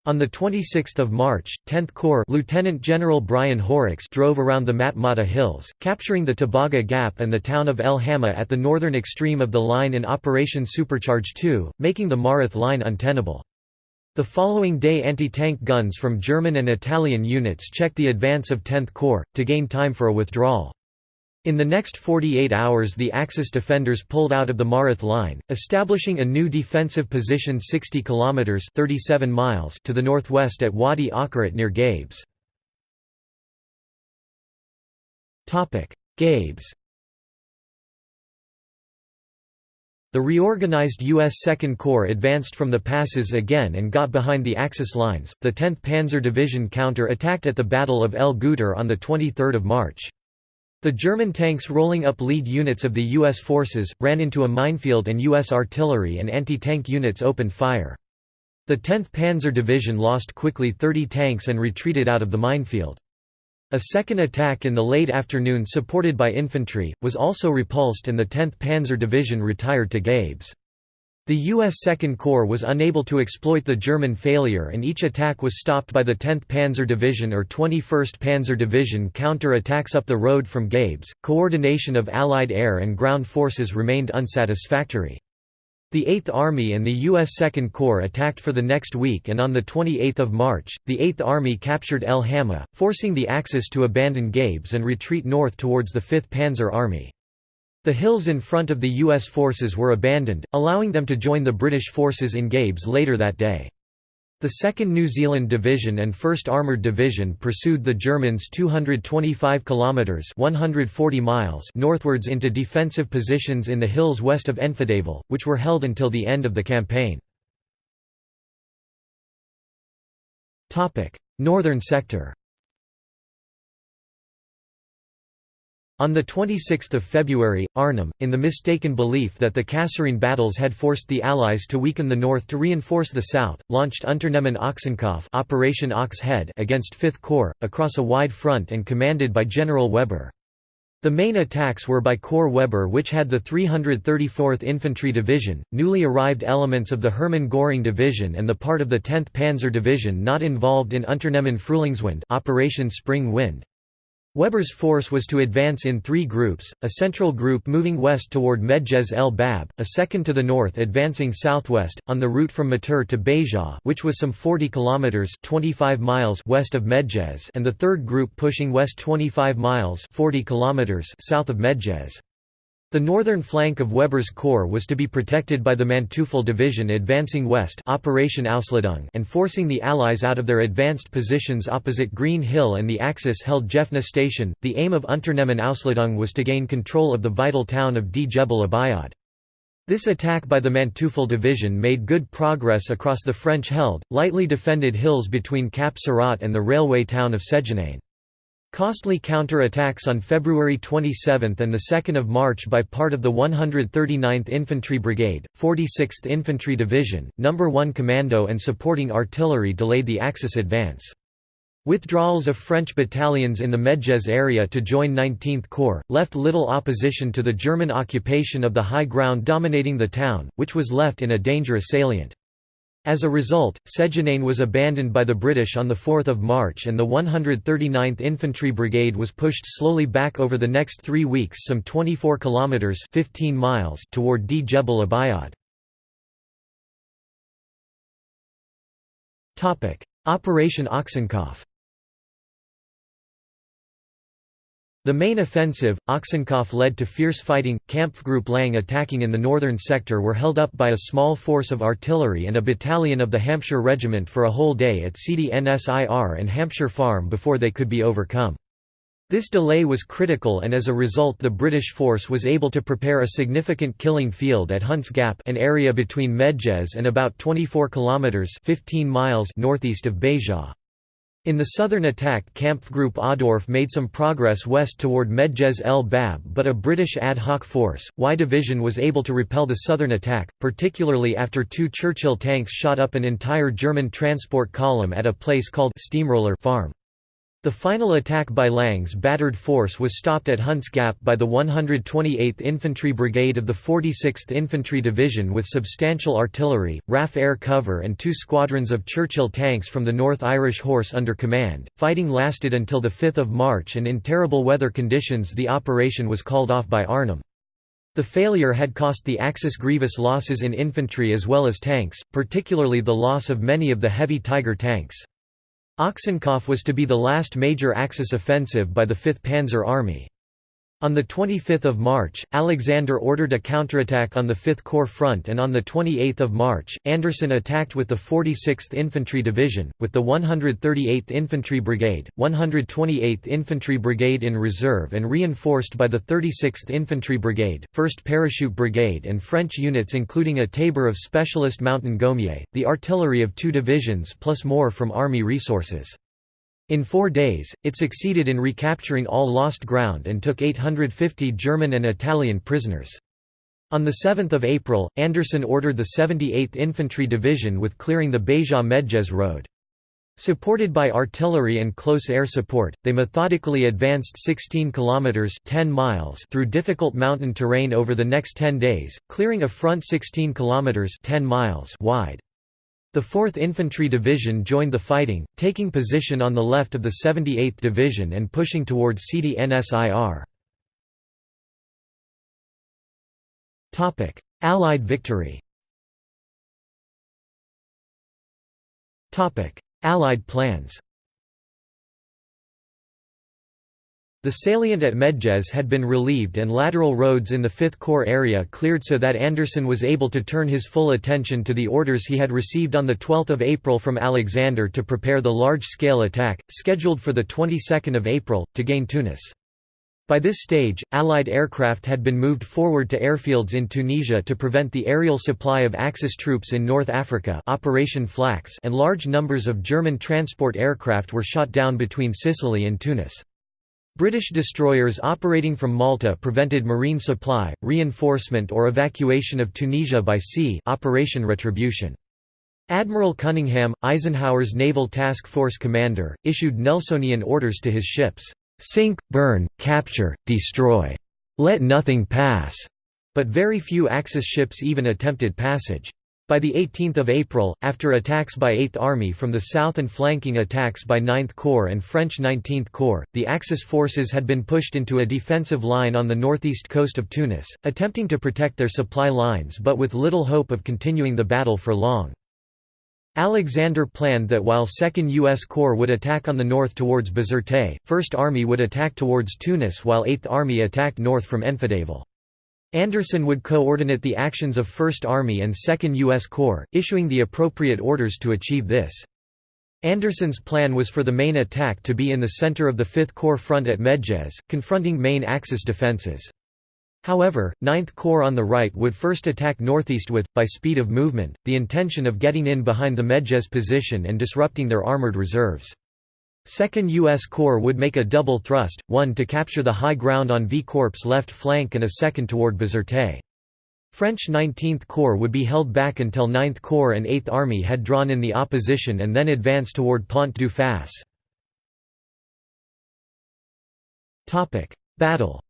On 26 March, 10th Corps Lieutenant General Brian Horrocks drove around the Matmata Hills, capturing the Tebaga Gap and the town of El Hamma at the northern extreme of the line in Operation Supercharge 2, making the Mareth line untenable. The following day anti-tank guns from German and Italian units checked the advance of 10th Corps, to gain time for a withdrawal. In the next 48 hours the Axis defenders pulled out of the Mareth line, establishing a new defensive position 60 kilometers 37 miles to the northwest at Wadi Akarit near Gabes. Topic: Gabes. The reorganized U.S. Second Corps advanced from the passes again and got behind the Axis lines. The 10th Panzer Division counter-attacked at the Battle of El Guettar on the 23rd of March. The German tanks rolling up lead units of the U.S. forces, ran into a minefield and U.S. artillery and anti-tank units opened fire. The 10th Panzer Division lost quickly 30 tanks and retreated out of the minefield. A second attack in the late afternoon supported by infantry, was also repulsed and the 10th Panzer Division retired to Gabes. The U.S. Second Corps was unable to exploit the German failure and each attack was stopped by the 10th Panzer Division or 21st Panzer Division counter-attacks up the road from Gabes. Coordination of Allied air and ground forces remained unsatisfactory. The 8th Army and the U.S. Second Corps attacked for the next week and on 28 March, the 8th Army captured El Hamma, forcing the Axis to abandon Gabes and retreat north towards the 5th Panzer Army. The hills in front of the U.S. forces were abandoned, allowing them to join the British forces in Gabes later that day. The 2nd New Zealand Division and 1st Armoured Division pursued the Germans 225 kilometers (140 miles) northwards into defensive positions in the hills west of Enfidaville, which were held until the end of the campaign. Topic: Northern sector. On 26 February, Arnim, in the mistaken belief that the Kasserine battles had forced the Allies to weaken the north to reinforce the south, launched Unternehmen Ochsenkopf Operation Ox Head against Fifth Corps, across a wide front and commanded by General Weber. The main attacks were by Corps Weber which had the 334th Infantry Division, newly arrived elements of the Hermann Göring Division and the part of the 10th Panzer Division not involved in Unternehmen Frühlingswind Operation Spring Wind. Weber's force was to advance in three groups, a central group moving west toward Medjez el Bab, a second to the north advancing southwest, on the route from Mateur to Beja which was some 40 kilometers 25 miles west of Medjez and the third group pushing west 25 miles 40 kilometers south of Medjez. The northern flank of Weber's corps was to be protected by the Manteuffel Division advancing west Operation Ausladung and forcing the Allies out of their advanced positions opposite Green Hill and the Axis held Jefna Station. The aim of Unternehmen Ausladung was to gain control of the vital town of D. Abiod. This attack by the Manteuffel Division made good progress across the French-held, lightly defended hills between Cap Serrat and the railway town of Sejanane. Costly counter-attacks on February 27 and 2 March by part of the 139th Infantry Brigade, 46th Infantry Division, No. 1 Commando and supporting artillery delayed the Axis advance. Withdrawals of French battalions in the Medjez area to join 19th Corps, left little opposition to the German occupation of the high ground dominating the town, which was left in a dangerous salient. As a result, Sejanane was abandoned by the British on 4 March and the 139th Infantry Brigade was pushed slowly back over the next three weeks some 24 kilometres 15 miles toward Djebel Abiod. Operation Ochsenkopf The main offensive, Ochsenkopf led to fierce fighting, Kampfgruppe Lang attacking in the northern sector were held up by a small force of artillery and a battalion of the Hampshire Regiment for a whole day at Sidi Nsir and Hampshire Farm before they could be overcome. This delay was critical and as a result the British force was able to prepare a significant killing field at Hunt's Gap an area between Medjez and about 24 kilometres 15 miles northeast of Beja. In the southern attack Kampfgruppe Adorf made some progress west toward Medjez el Bab but a British ad hoc force, Y Division was able to repel the southern attack, particularly after two Churchill tanks shot up an entire German transport column at a place called Steamroller Farm. The final attack by Lang's battered force was stopped at Hunt's Gap by the 128th Infantry Brigade of the 46th Infantry Division with substantial artillery, RAF air cover and two squadrons of Churchill tanks from the North Irish Horse under command. Fighting lasted until 5 March and in terrible weather conditions the operation was called off by Arnim. The failure had cost the Axis grievous losses in infantry as well as tanks, particularly the loss of many of the heavy Tiger tanks. Ochsenkopf was to be the last major Axis offensive by the 5th Panzer Army. On 25 March, Alexander ordered a counterattack on the 5th Corps front and on 28 March, Anderson attacked with the 46th Infantry Division, with the 138th Infantry Brigade, 128th Infantry Brigade in reserve and reinforced by the 36th Infantry Brigade, 1st Parachute Brigade and French units including a tabor of Specialist Mountain Goumiers, the artillery of two divisions plus more from Army resources. In four days, it succeeded in recapturing all lost ground and took 850 German and Italian prisoners. On 7 April, Anderson ordered the 78th Infantry Division with clearing the Beja-Medjez road. Supported by artillery and close air support, they methodically advanced 16 kilometers 10 miles through difficult mountain terrain over the next 10 days, clearing a front 16 kilometers 10 miles wide. The 4th Infantry Division joined the fighting, taking position on the left of the 78th Division and pushing towards Sidi Nsir. Allied victory Allied plans The salient at Medjez had been relieved and lateral roads in the Fifth Corps area cleared so that Anderson was able to turn his full attention to the orders he had received on 12 April from Alexander to prepare the large-scale attack, scheduled for 22 April, to gain Tunis. By this stage, Allied aircraft had been moved forward to airfields in Tunisia to prevent the aerial supply of Axis troops in North Africa Operation Flax and large numbers of German transport aircraft were shot down between Sicily and Tunis. British destroyers operating from Malta prevented marine supply, reinforcement or evacuation of Tunisia by sea Operation Retribution. Admiral Cunningham, Eisenhower's Naval Task Force commander, issued Nelsonian orders to his ships, Sink, burn, capture, destroy. Let nothing pass. But very few Axis ships even attempted passage. By 18 April, after attacks by 8th Army from the south and flanking attacks by 9th Corps and French 19th Corps, the Axis forces had been pushed into a defensive line on the northeast coast of Tunis, attempting to protect their supply lines but with little hope of continuing the battle for long. Alexander planned that while 2nd U.S. Corps would attack on the north towards Bizerte, 1st Army would attack towards Tunis while 8th Army attacked north from Enfidaville. Anderson would coordinate the actions of 1st Army and 2nd U.S. Corps, issuing the appropriate orders to achieve this. Anderson's plan was for the main attack to be in the center of the 5th Corps front at Medjez, confronting main Axis defenses. However, 9th Corps on the right would first attack northeast with, by speed of movement, the intention of getting in behind the Medjez position and disrupting their armored reserves. 2nd U.S. Corps would make a double thrust, one to capture the high ground on V Corp's left flank and a second toward Bizerte. French 19th Corps would be held back until 9th Corps and 8th Army had drawn in the opposition and then advance toward Pont du Fahs. Battle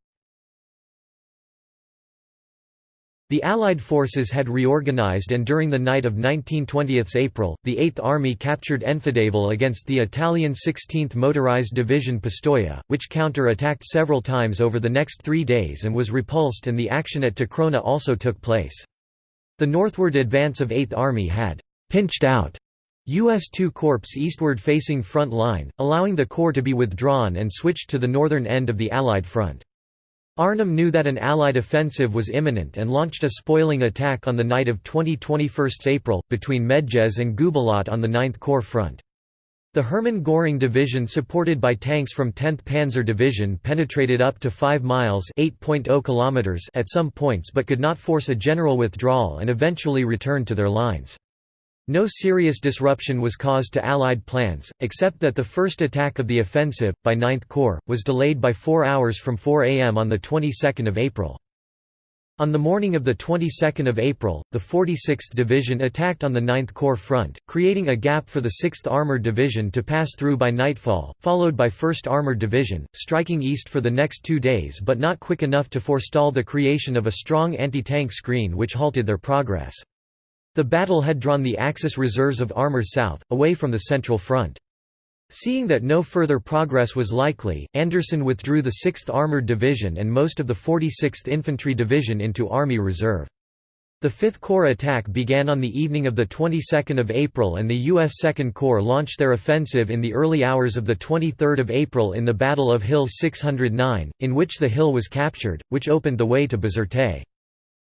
The Allied forces had reorganized and during the night of 1920 April, the 8th Army captured Enfidaville against the Italian 16th Motorized Division Pistoia, which counter-attacked several times over the next three days and was repulsed and the action at Takrouna also took place. The northward advance of 8th Army had «pinched out» U.S. II Corps eastward facing front line, allowing the Corps to be withdrawn and switched to the northern end of the Allied front. Arnim knew that an Allied offensive was imminent and launched a spoiling attack on the night of 20–21 April, between Medjez and Goubellat on the 9th Corps front. The Hermann Göring Division supported by tanks from 10th Panzer Division penetrated up to 5 miles oh kilometers at some points but could not force a general withdrawal and eventually returned to their lines. No serious disruption was caused to Allied plans, except that the first attack of the offensive, by 9th Corps, was delayed by four hours from 4 am on the 22nd of April. On the morning of the 22nd of April, the 46th Division attacked on the 9th Corps front, creating a gap for the 6th Armored Division to pass through by nightfall, followed by 1st Armored Division, striking east for the next two days but not quick enough to forestall the creation of a strong anti-tank screen which halted their progress. The battle had drawn the Axis reserves of armor south, away from the Central Front. Seeing that no further progress was likely, Anderson withdrew the 6th Armored Division and most of the 46th Infantry Division into Army Reserve. The 5th Corps attack began on the evening of the 22nd of April and the U.S. 2nd Corps launched their offensive in the early hours of the 23rd of April in the Battle of Hill 609, in which the hill was captured, which opened the way to Bizerte.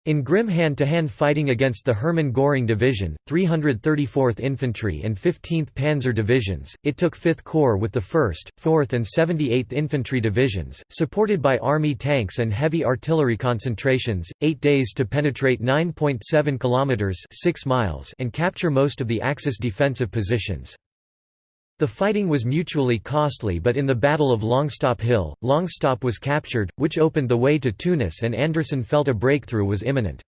In grim hand-to-hand -hand fighting against the Hermann Göring Division, 334th Infantry and 15th Panzer Divisions, it took 5th Corps with the 1st, 4th and 78th Infantry Divisions, supported by Army tanks and heavy artillery concentrations, eight days to penetrate 9.7 kilometers (6 miles) and capture most of the Axis defensive positions. The fighting was mutually costly but in the Battle of Longstop Hill, Longstop was captured, which opened the way to Tunis and Anderson felt a breakthrough was imminent.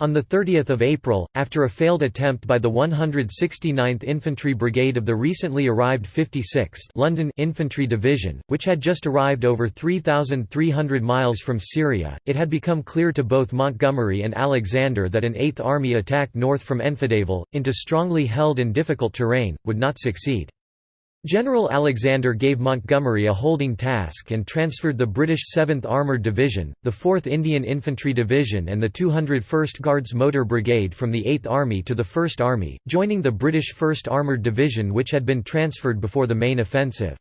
On 30 April, after a failed attempt by the 169th Infantry Brigade of the recently arrived 56th London Infantry Division, which had just arrived over 3,300 miles from Syria, it had become clear to both Montgomery and Alexander that an Eighth Army attack north from Enfidaville, into strongly held and difficult terrain, would not succeed. General Alexander gave Montgomery a holding task and transferred the British 7th Armoured Division, the 4th Indian Infantry Division and the 201st Guards Motor Brigade from the 8th Army to the 1st Army, joining the British 1st Armoured Division which had been transferred before the main offensive.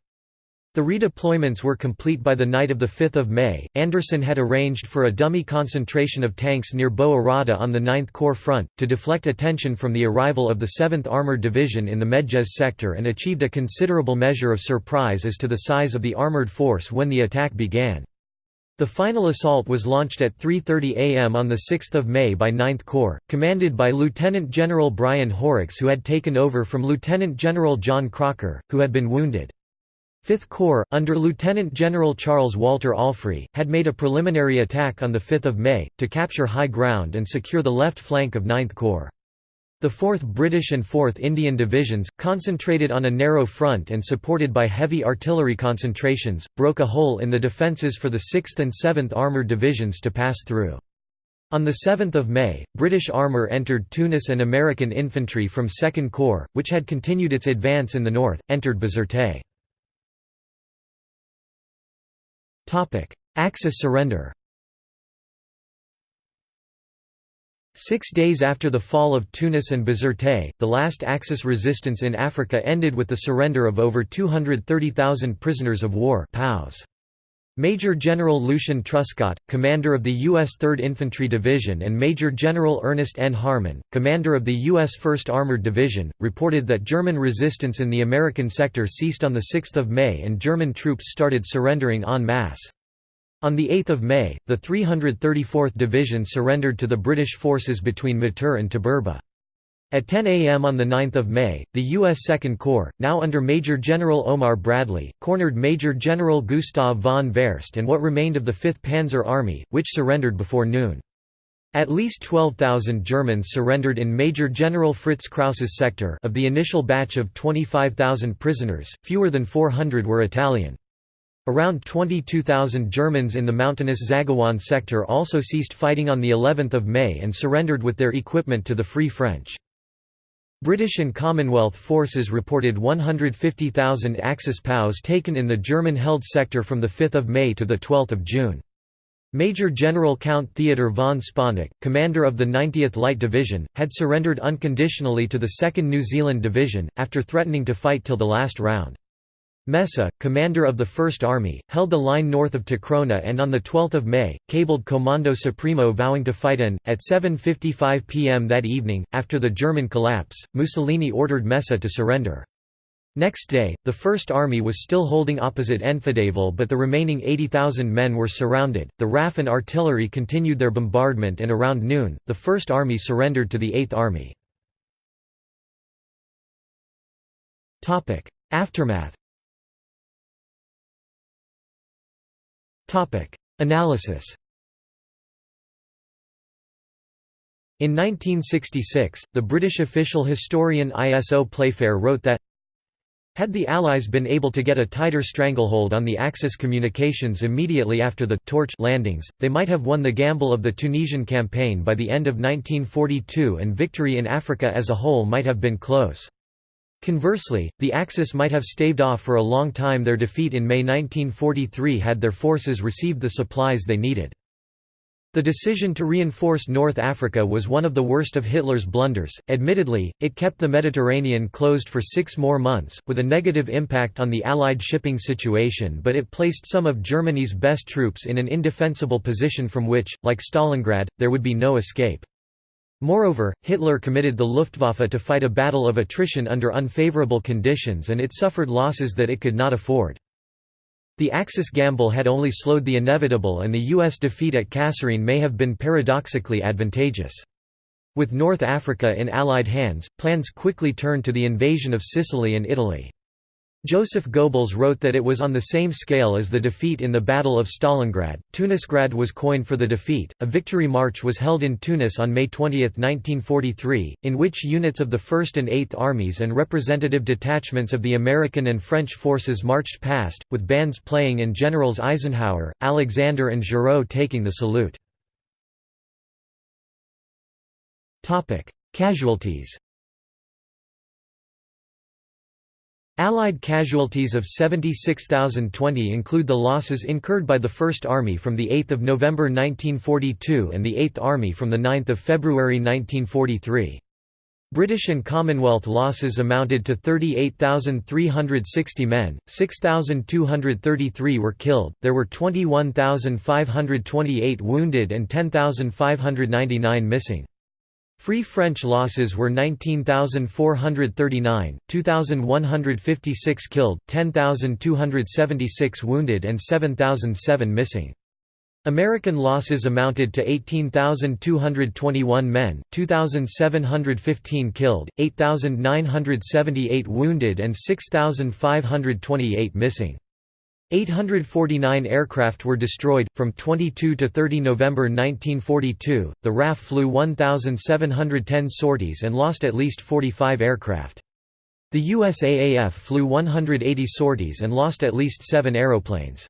The redeployments were complete by the night of 5 May. Anderson had arranged for a dummy concentration of tanks near Bou Arada on the 9th Corps front, to deflect attention from the arrival of the 7th Armoured Division in the Medjez sector and achieved a considerable measure of surprise as to the size of the armoured force when the attack began. The final assault was launched at 3.30 am on 6 May by 9th Corps, commanded by Lieutenant General Brian Horrocks who had taken over from Lieutenant General John Crocker, who had been wounded. Fifth Corps, under Lieutenant General Charles Walter Allfrey, had made a preliminary attack on 5 May, to capture high ground and secure the left flank of Ninth Corps. The 4th British and 4th Indian Divisions, concentrated on a narrow front and supported by heavy artillery concentrations, broke a hole in the defences for the 6th and 7th Armoured Divisions to pass through. On 7 May, British armour entered Tunis and American infantry from 2nd Corps, which had continued its advance in the north, entered Bizerte. Axis surrender Six days after the fall of Tunis and Bizerte, the last Axis resistance in Africa ended with the surrender of over 230,000 prisoners of war POWs. Major General Lucian Truscott, commander of the U.S. 3rd Infantry Division and Major General Ernest N. Harmon, commander of the U.S. 1st Armored Division, reported that German resistance in the American sector ceased on 6 May and German troops started surrendering en masse. On 8 May, the 334th Division surrendered to the British forces between Mateur and Tebourba. At 10 a.m. on 9 May, the U.S. Second Corps, now under Major General Omar Bradley, cornered Major General Gustav von Vaerst and what remained of the 5th Panzer Army, which surrendered before noon. At least 12,000 Germans surrendered in Major General Fritz Krause's sector of the initial batch of 25,000 prisoners, fewer than 400 were Italian. Around 22,000 Germans in the mountainous Zaghouan sector also ceased fighting on the 11th of May and surrendered with their equipment to the Free French. British and Commonwealth forces reported 150,000 Axis POWs taken in the German-held sector from 5 May to 12 June. Major General Count Theodor von Sponeck, commander of the 90th Light Division, had surrendered unconditionally to the 2nd New Zealand Division, after threatening to fight till the last round. Messe, commander of the First Army, held the line north of Takrouna and on 12 May, cabled Comando Supremo vowing to fight and, at 7.55 pm that evening, after the German collapse, Mussolini ordered Messe to surrender. Next day, the First Army was still holding opposite Enfidaville but the remaining 80,000 men were surrounded, the RAF and artillery continued their bombardment and around noon, the First Army surrendered to the Eighth Army. Aftermath Analysis In 1966, the British official historian ISO Playfair wrote that had the Allies been able to get a tighter stranglehold on the Axis communications immediately after the torch landings, they might have won the gamble of the Tunisian campaign by the end of 1942 and victory in Africa as a whole might have been close. Conversely, the Axis might have staved off for a long time their defeat in May 1943 had their forces received the supplies they needed. The decision to reinforce North Africa was one of the worst of Hitler's blunders. Admittedly, it kept the Mediterranean closed for six more months, with a negative impact on the Allied shipping situation, but it placed some of Germany's best troops in an indefensible position from which, like Stalingrad, there would be no escape. Moreover, Hitler committed the Luftwaffe to fight a battle of attrition under unfavorable conditions and it suffered losses that it could not afford. The Axis gamble had only slowed the inevitable and the U.S. defeat at Kasserine may have been paradoxically advantageous. With North Africa in Allied hands, plans quickly turned to the invasion of Sicily and Italy. Joseph Goebbels wrote that it was on the same scale as the defeat in the Battle of Stalingrad. Tunisgrad was coined for the defeat. A victory march was held in Tunis on May 20, 1943, in which units of the 1st and 8th Armies and representative detachments of the American and French forces marched past, with bands playing and Generals Eisenhower, Alexander, and Giraud taking the salute. Casualties Allied casualties of 76,020 include the losses incurred by the First Army from 8 November 1942 and the Eighth Army from 9 February 1943. British and Commonwealth losses amounted to 38,360 men, 6,233 were killed, there were 21,528 wounded and 10,599 missing. Free French losses were 19,439, 2,156 killed, 10,276 wounded and 7,007 missing. American losses amounted to 18,221 men, 2,715 killed, 8,978 wounded and 6,528 missing. 849 aircraft were destroyed. From 22 to 30 November 1942, the RAF flew 1,710 sorties and lost at least 45 aircraft. The USAAF flew 180 sorties and lost at least seven aeroplanes.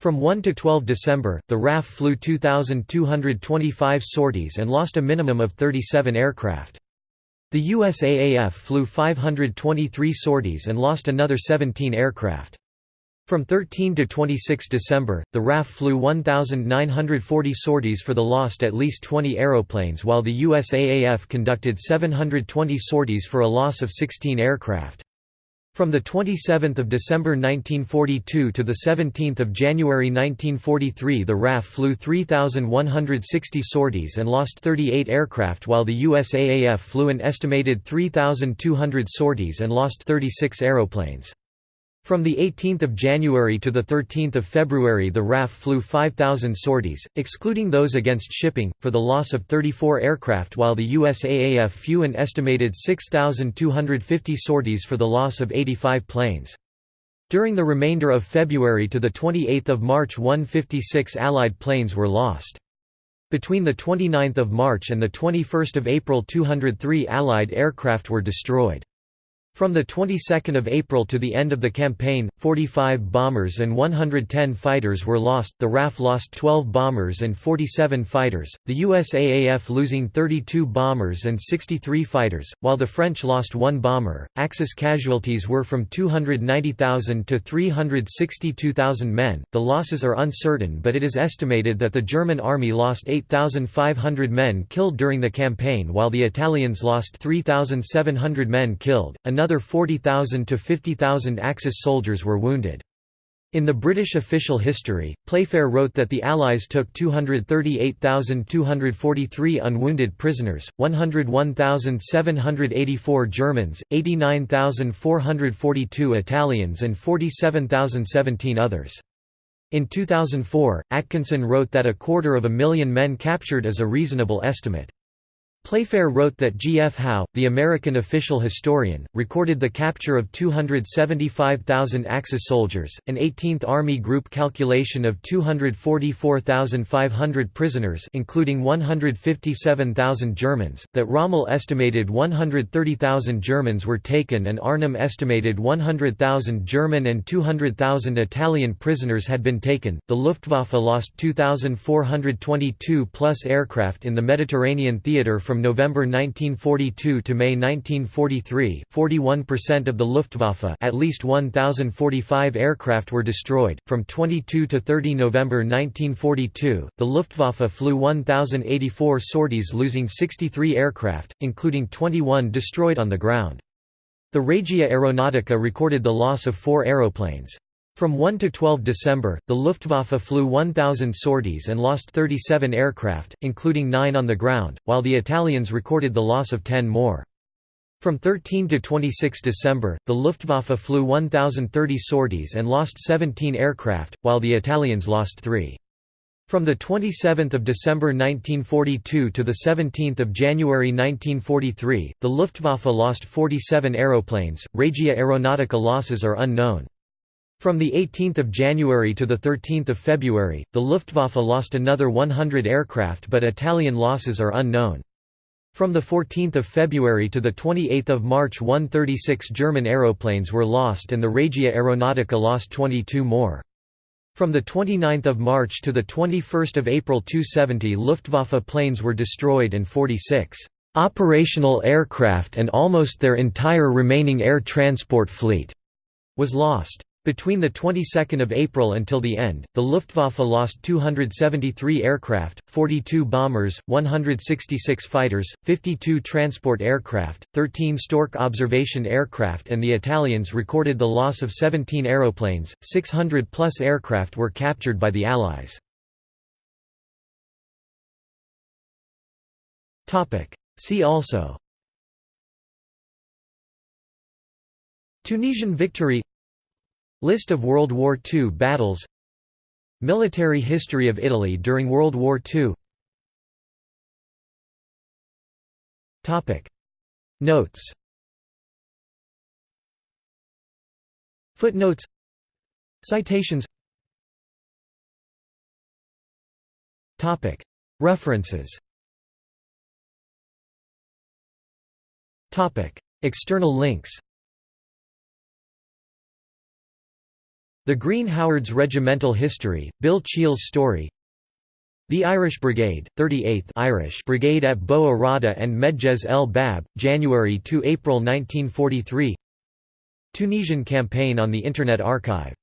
From 1 to 12 December, the RAF flew 2,225 sorties and lost a minimum of 37 aircraft. The USAAF flew 523 sorties and lost another 17 aircraft. From 13 to 26 December, the RAF flew 1,940 sorties for the lost at least 20 aeroplanes while the USAAF conducted 720 sorties for a loss of 16 aircraft. From 27 December 1942 to 17 January 1943 the RAF flew 3,160 sorties and lost 38 aircraft while the USAAF flew an estimated 3,200 sorties and lost 36 aeroplanes. From 18 January to 13 February the RAF flew 5,000 sorties, excluding those against shipping, for the loss of 34 aircraft while the USAAF flew an estimated 6,250 sorties for the loss of 85 planes. During the remainder of February to 28 March 156 Allied planes were lost. Between 29 March and 21 April 203 Allied aircraft were destroyed. From the 22nd of April to the end of the campaign, 45 bombers and 110 fighters were lost. The RAF lost 12 bombers and 47 fighters, the USAAF losing 32 bombers and 63 fighters, while the French lost 1 bomber. Axis casualties were from 290,000 to 362,000 men. The losses are uncertain, but it is estimated that the German army lost 8,500 men killed during the campaign while the Italians lost 3,700 men killed. Another another 40,000 to 50,000 Axis soldiers were wounded. In the British official history, Playfair wrote that the Allies took 238,243 unwounded prisoners, 101,784 Germans, 89,442 Italians and 47,017 others. In 2004, Atkinson wrote that a quarter of a million men captured is a reasonable estimate. Playfair wrote that G. F. Howe, the American official historian, recorded the capture of 275,000 Axis soldiers, an 18th Army Group calculation of 244,500 prisoners including 157,000 Germans, that Rommel estimated 130,000 Germans were taken and Arnim estimated 100,000 German and 200,000 Italian prisoners had been taken. The Luftwaffe lost 2,422 plus aircraft in the Mediterranean theater from from November 1942 to May 1943 41% of the Luftwaffe at least 1,045 aircraft were destroyed. From 22 to 30 November 1942, the Luftwaffe flew 1,084 sorties losing 63 aircraft, including 21 destroyed on the ground. The Regia Aeronautica recorded the loss of four aeroplanes. From 1 to 12 December, the Luftwaffe flew 1,000 sorties and lost 37 aircraft, including 9 on the ground, while the Italians recorded the loss of 10 more. From 13 to 26 December, the Luftwaffe flew 1,030 sorties and lost 17 aircraft, while the Italians lost 3. From 27 December 1942 to 17 January 1943, the Luftwaffe lost 47 aeroplanes, Regia Aeronautica losses are unknown. From 18 January to 13 February, the Luftwaffe lost another 100 aircraft but Italian losses are unknown. From 14 February to 28 March 136 German aeroplanes were lost and the Regia Aeronautica lost 22 more. From 29 March to 21 April 270 Luftwaffe planes were destroyed and 46 operational aircraft and almost their entire remaining air transport fleet was lost. Between the 22nd of April until the end, the Luftwaffe lost 273 aircraft, 42 bombers, 166 fighters, 52 transport aircraft, 13 Stork observation aircraft and the Italians recorded the loss of 17 aeroplanes, 600 plus aircraft were captured by the Allies. See also Tunisian victory List of World War II battles. Military history of Italy during World War II Notes. Footnotes. Citations. References. External links The Green Howards Regimental History, Bill Cheall's story. The Irish Brigade, 38th Irish Brigade at Bou Arada and Medjez el Bab, January–April 1943 Tunisian campaign on the Internet Archive